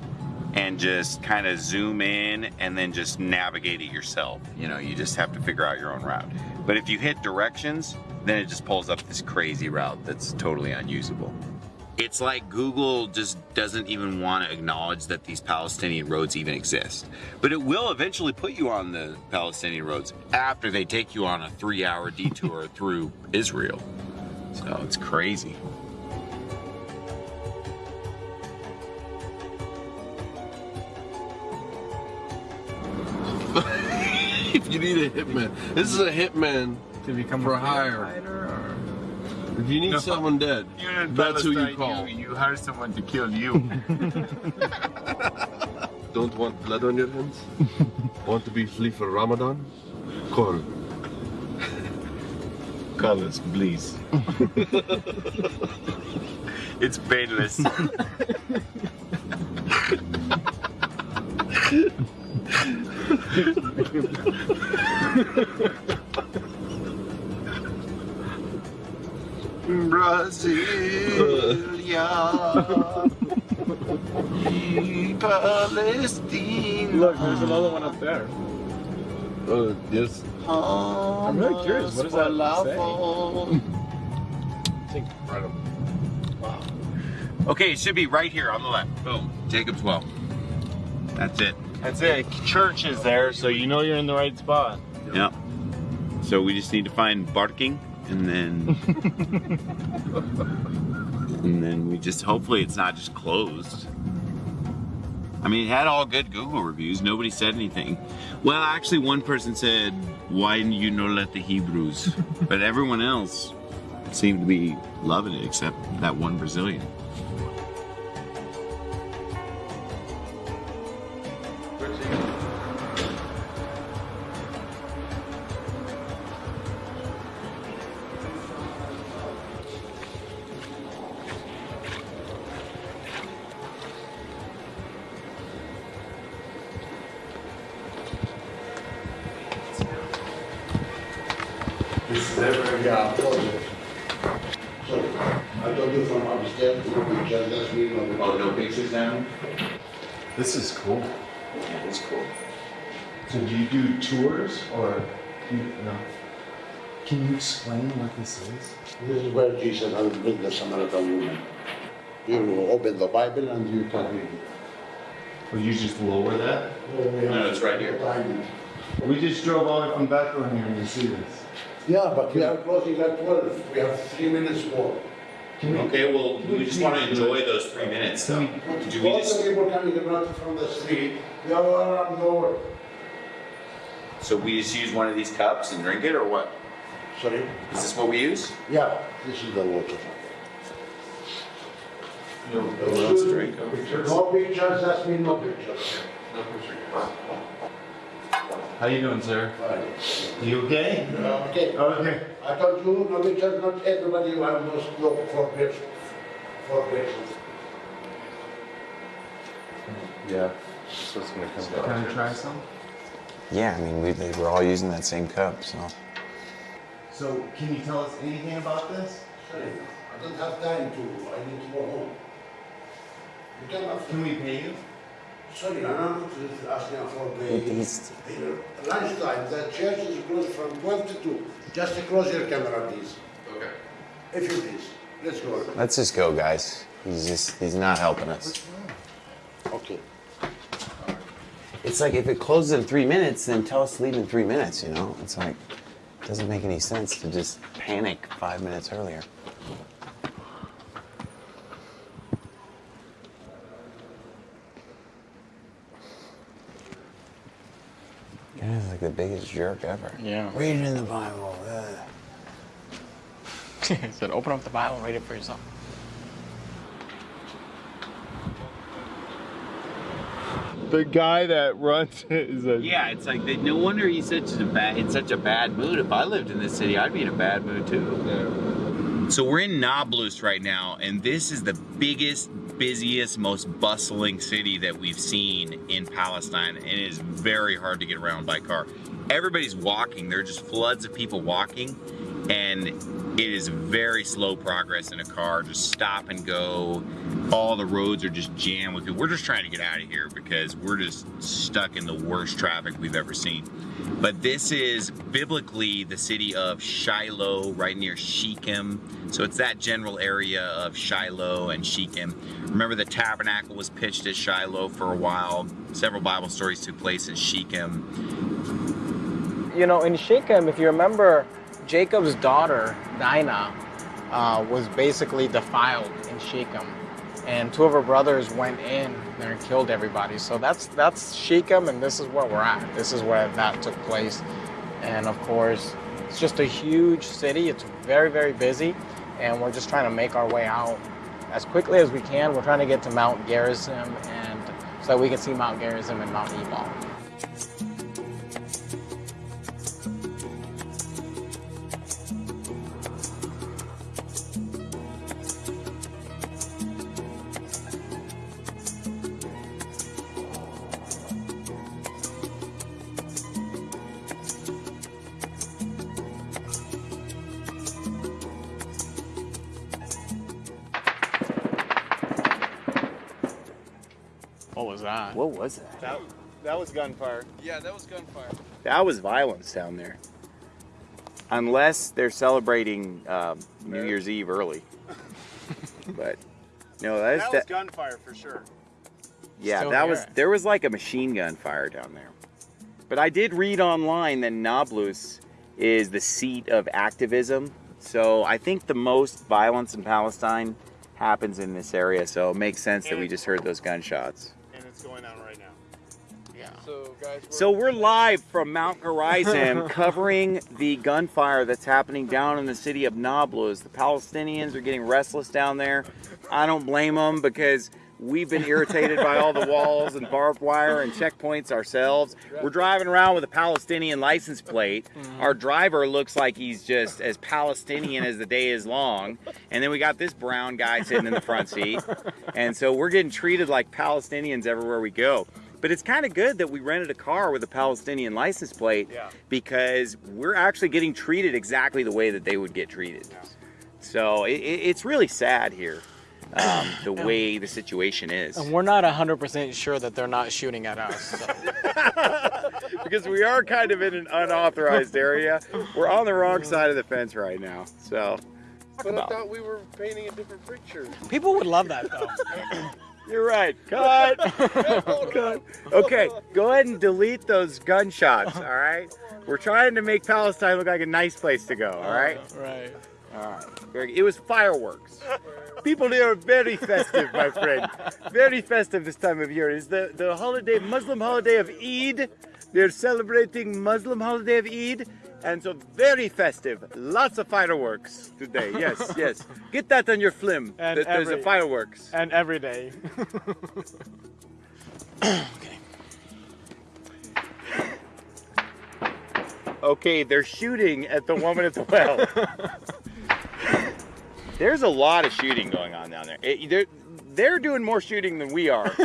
and just kind of zoom in and then just navigate it yourself. You know, you just have to figure out your own route. But if you hit directions, then it just pulls up this crazy route that's totally unusable. It's like Google just doesn't even want to acknowledge that these Palestinian roads even exist. But it will eventually put you on the Palestinian roads after they take you on a three hour detour <laughs> through Israel. So it's crazy. <laughs> if you need a hitman, this is a hitman to become for a hire. Or... If you need No. someone dead, that's who you call. You, you hire someone to kill you. <laughs> Don't want blood on your hands? <laughs> want to be free for Ramadan? Call. Call us, please. <laughs> it's painless. Brasilia. Palestine. Look, there's another one up there. Uh, yes. I'm really curious. What does that say? It's incredible. Okay, it should be right here on the left. Boom. Jacob's Well. That's it. That's it. Church is there, so you know you're in the right spot. Yep. So we just need to find barking and then <laughs> and then we just hopefully it's not just closed. I mean, it had all good Google reviews. Nobody said anything. Well, actually, one person said, "Why didn't you know let the Hebrews?" but everyone else seemed to be loving it, except that one Brazilian. This never, yeah, So, I told you from upstairs, no pictures, that's me, no Oh, no pictures down? This is cool. Yeah, it's cool. So do you do tours or do you, no? Can you explain what this is? This is where Jesus has met the Samaritan woman. You open the Bible and you can read it. Or you just lower that? No, it's right here. We just drove all the way from Bethlehem here to see this. Yeah, but we are closing at twelve, we have three minutes more. Okay, well, we just want to enjoy those three minutes though. Do we All just, the people coming around from the street, they are around the world. so we just use one of these cups and drink it or what? Sorry? Is this what we use? Yeah, this is the water. No, let's drink. No pictures, that's mean no pictures. How you doing, sir? You okay? Okay. Okay. I told you, no pictures, not everybody will have those look for pictures. For pictures. Yeah. So it's gonna come back. Can I try some? Yeah, I mean, we, they were all using that same cup, so. So can you tell us anything about this? Sorry, I don't have time to, I need to go home. You cannot. Can we pay you? Sorry, I'm not asking for the, These- lunchtime, the church is closed from twelve to two. Just close your camera, please. Okay. If you please, let's go. Let's just go, guys. He's just, he's not helping us. Okay. It's like if it closes in three minutes, then tell us to leave in three minutes, you know? It's like, it doesn't make any sense to just panic five minutes earlier. Guy's like the biggest jerk ever. Yeah. Read it in the Bible. ugh. <laughs> he said, open up the Bible and read it for yourself. The guy that runs it <laughs> is a. Yeah, it's like they, no wonder he's such a bad in such a bad mood. If I lived in this city, I'd be in a bad mood too. So we're in Nablus right now, and this is the biggest, busiest, most bustling city that we've seen in Palestine, and it is very hard to get around by car. Everybody's walking. There are just floods of people walking, and it is very slow progress in a car. Just stop and go. All the roads are just jammed with people. We're just trying to get out of here because we're just stuck in the worst traffic we've ever seen. But this is biblically the city of Shiloh, right near Shechem. So it's that general area of Shiloh and Shechem. Remember, the tabernacle was pitched at Shiloh for a while. Several Bible stories took place in Shechem. You know, in Shechem, if you remember, Jacob's daughter, Dinah, uh, was basically defiled in Shechem. And two of her brothers went in there and killed everybody. So that's that's Shechem, and this is where we're at. This is where that took place. And of course, it's just a huge city. It's very, very busy. And we're just trying to make our way out as quickly as we can. We're trying to get to Mount Gerizim and so that we can see Mount Gerizim and Mount Ebal. That? That, that was gunfire. Yeah, that was gunfire. That was violence down there. Unless they're celebrating um, New Year's Eve early. <laughs> but no, that is That de- was gunfire for sure. yeah, Still that hear was there was like a machine gun fire down there. But I did read online that Nablus is the seat of activism. So I think the most violence in Palestine happens in this area. So it makes sense that we just heard those gunshots. And it's going on right now. Yeah. So guys, So we're live from Mount Gerizim <laughs> covering the gunfire that's happening down in the city of Nablus. The Palestinians are getting restless down there. I don't blame them because we've been irritated by all the walls and barbed wire and checkpoints ourselves. We're driving around with a Palestinian license plate. Mm-hmm. Our driver looks like he's just as Palestinian as the day is long. And then we got this brown guy sitting in the front seat. And so we're getting treated like Palestinians everywhere we go. But it's kind of good that we rented a car with a Palestinian license plate Yeah. because we're actually getting treated exactly the way that they would get treated. So it, it- it's really sad here, um, the <coughs> way the situation is. And we're not 100% sure that they're not shooting at us. so. <laughs> because we are kind of in an unauthorized area. We're on the wrong side of the fence right now. So But I thought we were painting a different picture. People would love that though. <coughs> <coughs> You're right. Cut. <laughs> Cut. Okay, go ahead and delete those gunshots, all right? We're trying to make Palestine look like a nice place to go, all uh, right? Right. All right. It was fireworks. People here are very festive, my friend. Very festive this time of year. It's the, the holiday, Muslim holiday of Eid. They're celebrating Muslim holiday of Eid. And so very festive. Lots of fireworks today. Yes, <laughs> yes. Get that on your film. And that there's a fireworks. And every day. <laughs> Okay, they're shooting at the woman at the well. <laughs> There's a lot of shooting going on down there. It- they're, they're doing more shooting than we are.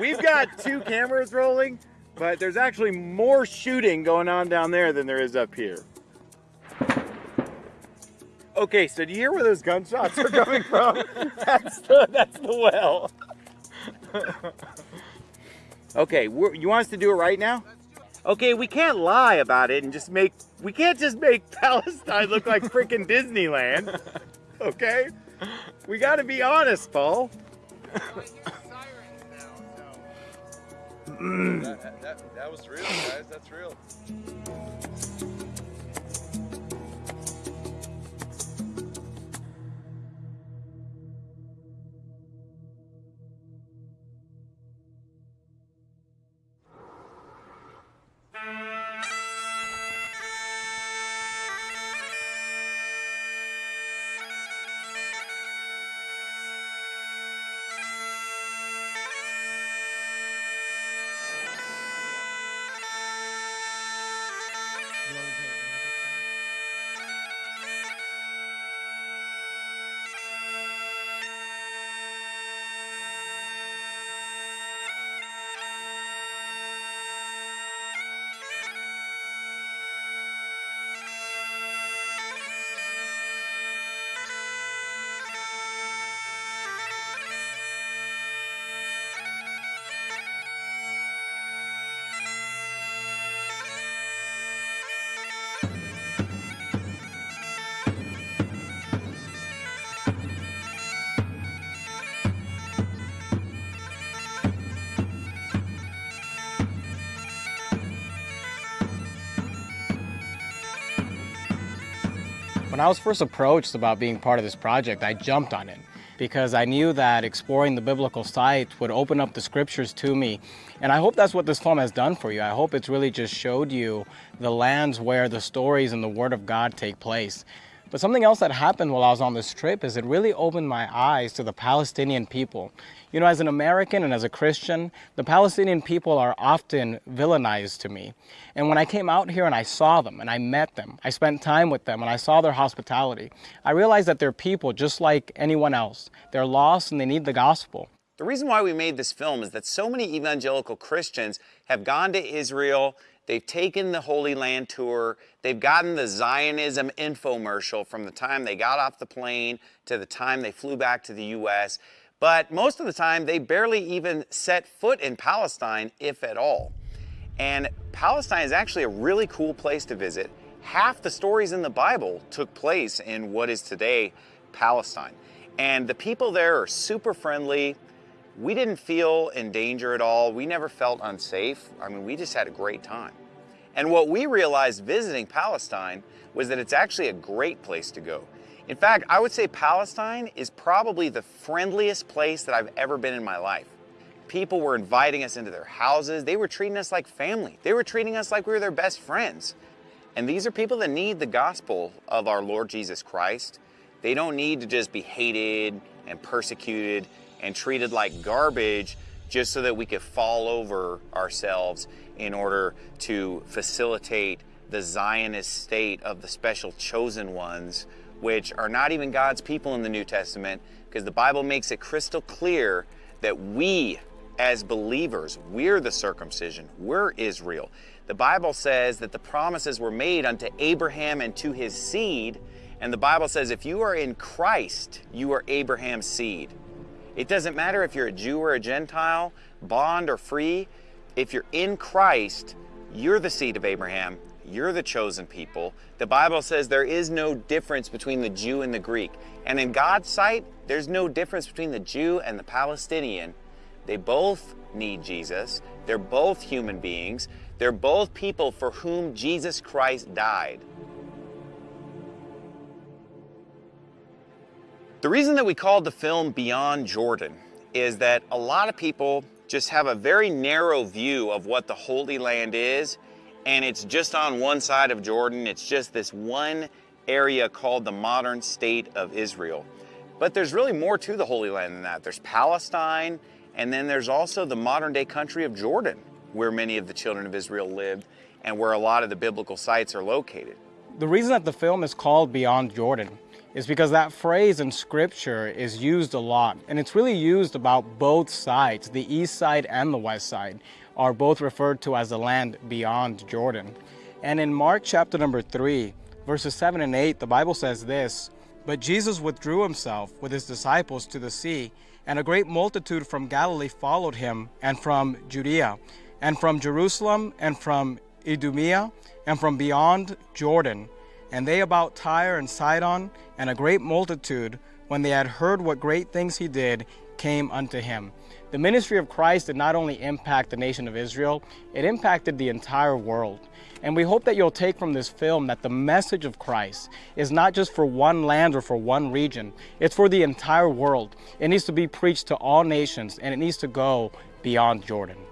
We've got two cameras rolling, but there's actually more shooting going on down there than there is up here. Okay, so do you hear where those gunshots are coming from? <laughs> That's the, that's the well. Okay, we're, you want us to do it right now? Okay, we can't lie about it and just make, we can't just make <laughs> Palestine look like freaking Disneyland. Okay? We gotta be honest, Paul. That, that, that was real, guys. That's real. When I was first approached about being part of this project, I jumped on it because I knew that exploring the biblical site would open up the scriptures to me. And I hope that's what this film has done for you. I hope it's really just showed you the lands where the stories and the Word of God take place. But something else that happened while I was on this trip is it really opened my eyes to the Palestinian people. You know, as an American and as a Christian, the Palestinian people are often villainized to me. And when I came out here and I saw them and I met them, I spent time with them and I saw their hospitality, I realized that they're people just like anyone else. They're lost and they need the gospel. The reason why we made this film is that so many evangelical Christians have gone to Israel, they've taken the Holy Land tour, they've gotten the Zionism infomercial from the time they got off the plane to the time they flew back to the U.S., but most of the time they barely even set foot in Palestine, if at all. And Palestine is actually a really cool place to visit. Half the stories in the Bible took place in what is today Palestine. And the people there are super friendly. We didn't feel in danger at all. We never felt unsafe. I mean, we just had a great time. And what we realized visiting Palestine was that it's actually a great place to go. In fact, I would say Palestine is probably the friendliest place that I've ever been in my life. People were inviting us into their houses. They were treating us like family. They were treating us like we were their best friends. And these are people that need the gospel of our Lord Jesus Christ. They don't need to just be hated and persecuted and treated like garbage just so that we could fall over ourselves in order to facilitate the Zionist state of the special chosen ones, which are not even God's people in the New Testament, because the Bible makes it crystal clear that we as believers, we're the circumcision, we're Israel. The Bible says that the promises were made unto Abraham and to his seed, and the Bible says if you are in Christ, you are Abraham's seed. It doesn't matter if you're a Jew or a Gentile, bond or free, if you're in Christ, you're the seed of Abraham, you're the chosen people. The Bible says there is no difference between the Jew and the Greek. And in God's sight, there's no difference between the Jew and the Palestinian. They both need Jesus. They're both human beings. They're both people for whom Jesus Christ died. The reason that we called the film Beyond Jordan is that a lot of people just have a very narrow view of what the Holy Land is, and it's just on one side of Jordan. It's just this one area called the modern state of Israel. But there's really more to the Holy Land than that. There's Palestine, and then there's also the modern day country of Jordan, where many of the children of Israel lived and where a lot of the biblical sites are located. The reason that the film is called Beyond Jordan is because that phrase in scripture is used a lot. And it's really used about both sides, the east side and the west side are both referred to as the land beyond Jordan. And in Mark chapter number 3, verses 7 and 8, the Bible says this, But Jesus withdrew himself with his disciples to the sea, and a great multitude from Galilee followed him, and from Judea, and from Jerusalem, and from Idumea, and from beyond Jordan, and they about Tyre and Sidon, and a great multitude, when they had heard what great things he did, came unto him. The ministry of Christ did not only impact the nation of Israel, it impacted the entire world. And we hope that you'll take from this film that the message of Christ is not just for one land or for one region, it's for the entire world. It needs to be preached to all nations and it needs to go beyond Jordan.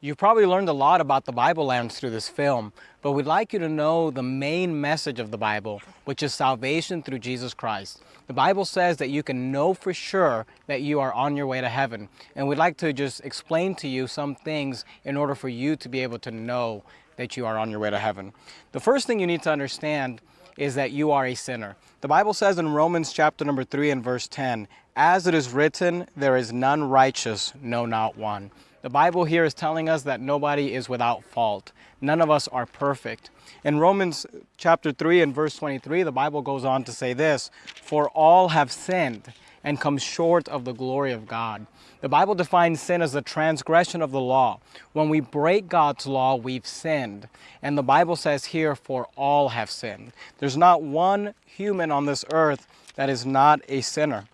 You've probably learned a lot about the Bible lands through this film, but we'd like you to know the main message of the Bible, which is salvation through Jesus Christ. The Bible says that you can know for sure that you are on your way to heaven, and we'd like to just explain to you some things in order for you to be able to know that you are on your way to heaven. The first thing you need to understand is that you are a sinner. The Bible says in Romans chapter number 3 and verse 10, As it is written, there is none righteous, no not one. The Bible here is telling us that nobody is without fault. None of us are perfect. In Romans chapter 3 and verse 23, the Bible goes on to say this, For all have sinned and come short of the glory of God. The Bible defines sin as the transgression of the law. When we break God's law, we've sinned. And the Bible says here, for all have sinned. There's not one human on this earth that is not a sinner.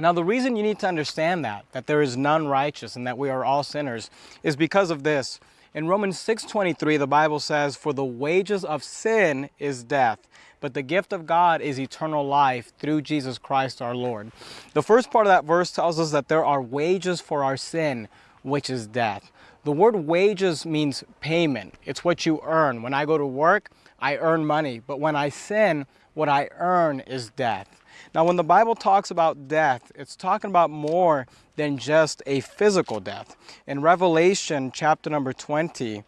Now, the reason you need to understand that, that there is none righteous and that we are all sinners, is because of this. In Romans 6.23, the Bible says, For the wages of sin is death, but the gift of God is eternal life through Jesus Christ our Lord. The first part of that verse tells us that there are wages for our sin, which is death. The word wages means payment. It's what you earn. When I go to work, I earn money. But when I sin, what I earn is death. Now, when the Bible talks about death, it's talking about more than just a physical death. In Revelation chapter number 20,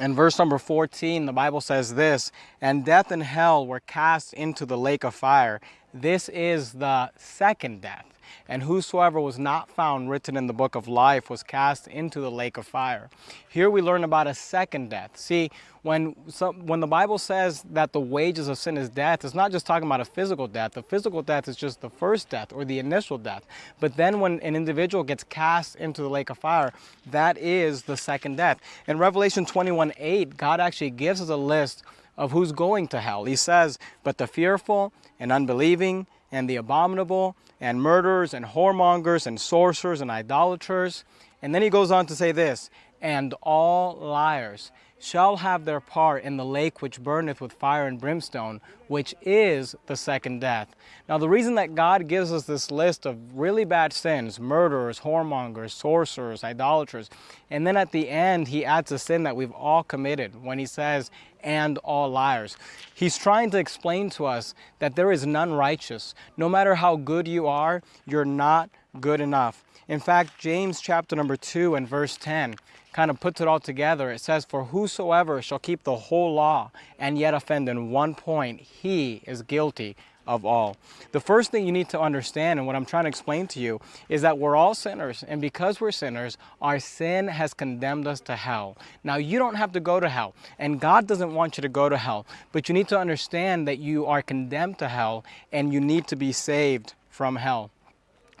in verse number 14, the Bible says this, And death and hell were cast into the lake of fire. This is the second death and whosoever was not found written in the book of life was cast into the lake of fire. Here we learn about a second death. See, when, some, when the Bible says that the wages of sin is death, it's not just talking about a physical death. The physical death is just the first death or the initial death. But then when an individual gets cast into the lake of fire, that is the second death. In Revelation 21 8, God actually gives us a list of who's going to hell. He says, But the fearful and unbelieving and the abominable and murderers and whoremongers and sorcerers and idolaters. And then he goes on to say this, and all liars shall have their part in the lake which burneth with fire and brimstone, which is the second death. Now, the reason that God gives us this list of really bad sins, murderers, whoremongers, sorcerers, idolaters, and then at the end, he adds a sin that we've all committed when he says, and all liars. He's trying to explain to us that there is none righteous. No matter how good you are, you're not good enough. In fact, James chapter number 2 and verse 10 kind of puts it all together. It says, For whosoever shall keep the whole law and yet offend in one point, he is guilty of all. The first thing you need to understand, and what I'm trying to explain to you, is that we're all sinners. And because we're sinners, our sin has condemned us to hell. Now, you don't have to go to hell, and God doesn't want you to go to hell. But you need to understand that you are condemned to hell, and you need to be saved from hell.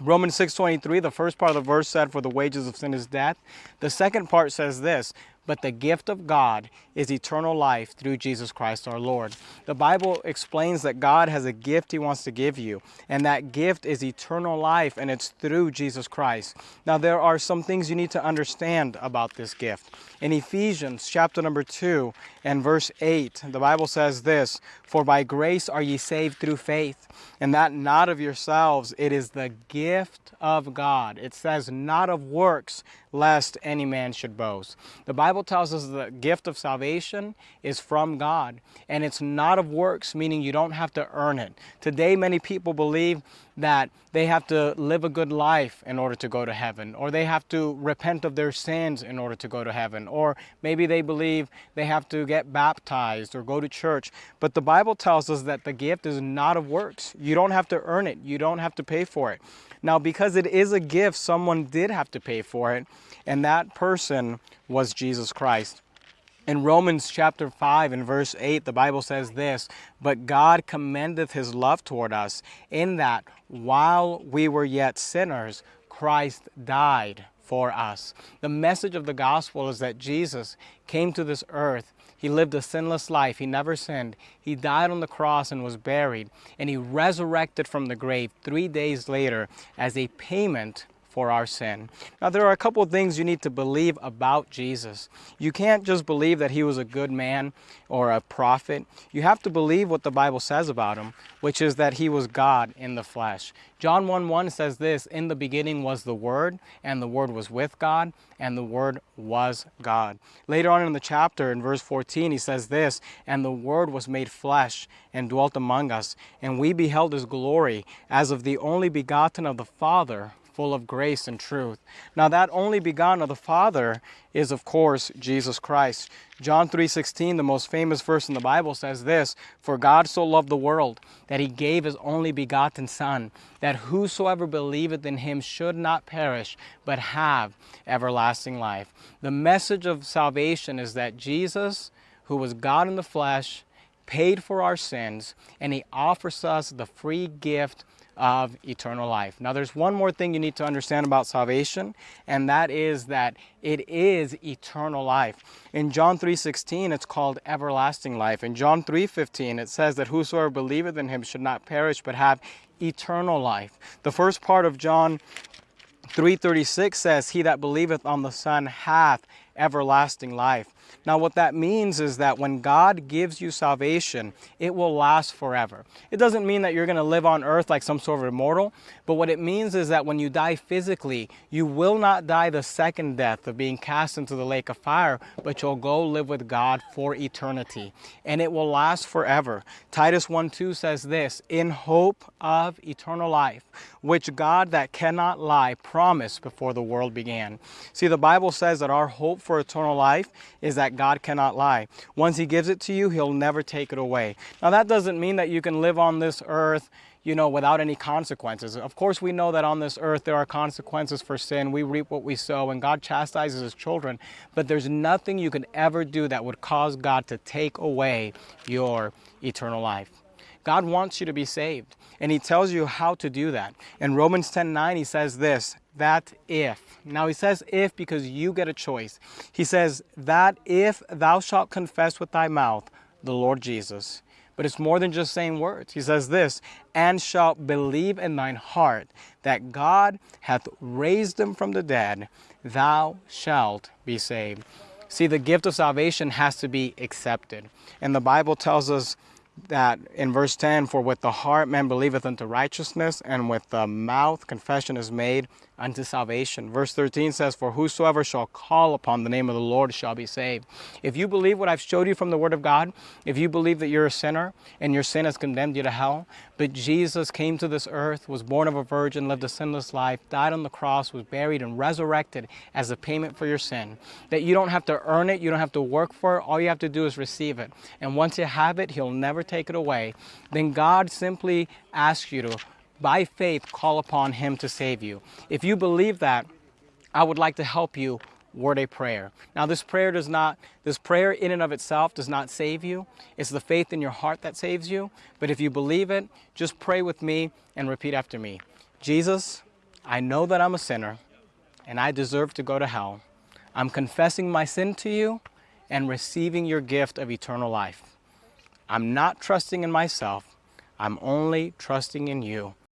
Romans 6:23, the first part of the verse said, For the wages of sin is death. The second part says this, but the gift of God is eternal life through Jesus Christ our Lord. The Bible explains that God has a gift He wants to give you, and that gift is eternal life, and it's through Jesus Christ. Now, there are some things you need to understand about this gift. In Ephesians chapter number 2 and verse 8, the Bible says this For by grace are ye saved through faith, and that not of yourselves, it is the gift of God. It says, not of works, lest any man should boast. The Bible tells us the gift of salvation is from God, and it's not of works, meaning you don't have to earn it. Today, many people believe that they have to live a good life in order to go to heaven, or they have to repent of their sins in order to go to heaven, or maybe they believe they have to get baptized or go to church. But the Bible tells us that the gift is not of works. You don't have to earn it, you don't have to pay for it. Now, because it is a gift, someone did have to pay for it, and that person was Jesus Christ. In Romans chapter 5 and verse 8, the Bible says this, But God commendeth his love toward us, in that while we were yet sinners, Christ died for us. The message of the gospel is that Jesus came to this earth. He lived a sinless life. He never sinned. He died on the cross and was buried. And he resurrected from the grave three days later as a payment for our sin. Now, there are a couple of things you need to believe about Jesus. You can't just believe that he was a good man or a prophet. You have to believe what the Bible says about him, which is that he was God in the flesh. John 1 1 says this In the beginning was the Word, and the Word was with God, and the Word was God. Later on in the chapter, in verse 14, he says this And the Word was made flesh and dwelt among us, and we beheld his glory as of the only begotten of the Father full of grace and truth. Now that only begotten of the Father is of course Jesus Christ. John 3:16, the most famous verse in the Bible says this, "For God so loved the world that he gave his only begotten son, that whosoever believeth in him should not perish, but have everlasting life." The message of salvation is that Jesus, who was God in the flesh, paid for our sins, and he offers us the free gift of eternal life. Now, there's one more thing you need to understand about salvation, and that is that it is eternal life. In John 3:16, it's called everlasting life. In John 3:15, it says that whosoever believeth in him should not perish but have eternal life. The first part of John 3:36 says, "He that believeth on the Son hath everlasting life." Now, what that means is that when God gives you salvation, it will last forever. It doesn't mean that you're going to live on earth like some sort of immortal, but what it means is that when you die physically, you will not die the second death of being cast into the lake of fire, but you'll go live with God for eternity, and it will last forever. Titus 1 2 says this In hope of eternal life, which God that cannot lie promised before the world began. See, the Bible says that our hope for eternal life is that God cannot lie. Once He gives it to you, He'll never take it away. Now, that doesn't mean that you can live on this earth you know, without any consequences. Of course, we know that on this earth there are consequences for sin. We reap what we sow, and God chastises His children. But there's nothing you could ever do that would cause God to take away your eternal life. God wants you to be saved, and He tells you how to do that. In Romans 10 9, He says this that if. Now he says if because you get a choice. He says that if thou shalt confess with thy mouth the Lord Jesus. But it's more than just saying words. He says this, and shalt believe in thine heart that God hath raised him from the dead, thou shalt be saved. See, the gift of salvation has to be accepted. And the Bible tells us that in verse 10 for with the heart man believeth unto righteousness and with the mouth confession is made unto salvation. Verse 13 says, For whosoever shall call upon the name of the Lord shall be saved. If you believe what I've showed you from the Word of God, if you believe that you're a sinner and your sin has condemned you to hell, but Jesus came to this earth, was born of a virgin, lived a sinless life, died on the cross, was buried, and resurrected as a payment for your sin, that you don't have to earn it, you don't have to work for it, all you have to do is receive it. And once you have it, He'll never take it away. Then God simply asks you to by faith, call upon Him to save you. If you believe that, I would like to help you word a prayer. Now, this prayer does not, this prayer in and of itself does not save you. It's the faith in your heart that saves you. But if you believe it, just pray with me and repeat after me. Jesus, I know that I'm a sinner and I deserve to go to hell. I'm confessing my sin to you and receiving your gift of eternal life. I'm not trusting in myself. I'm only trusting in you.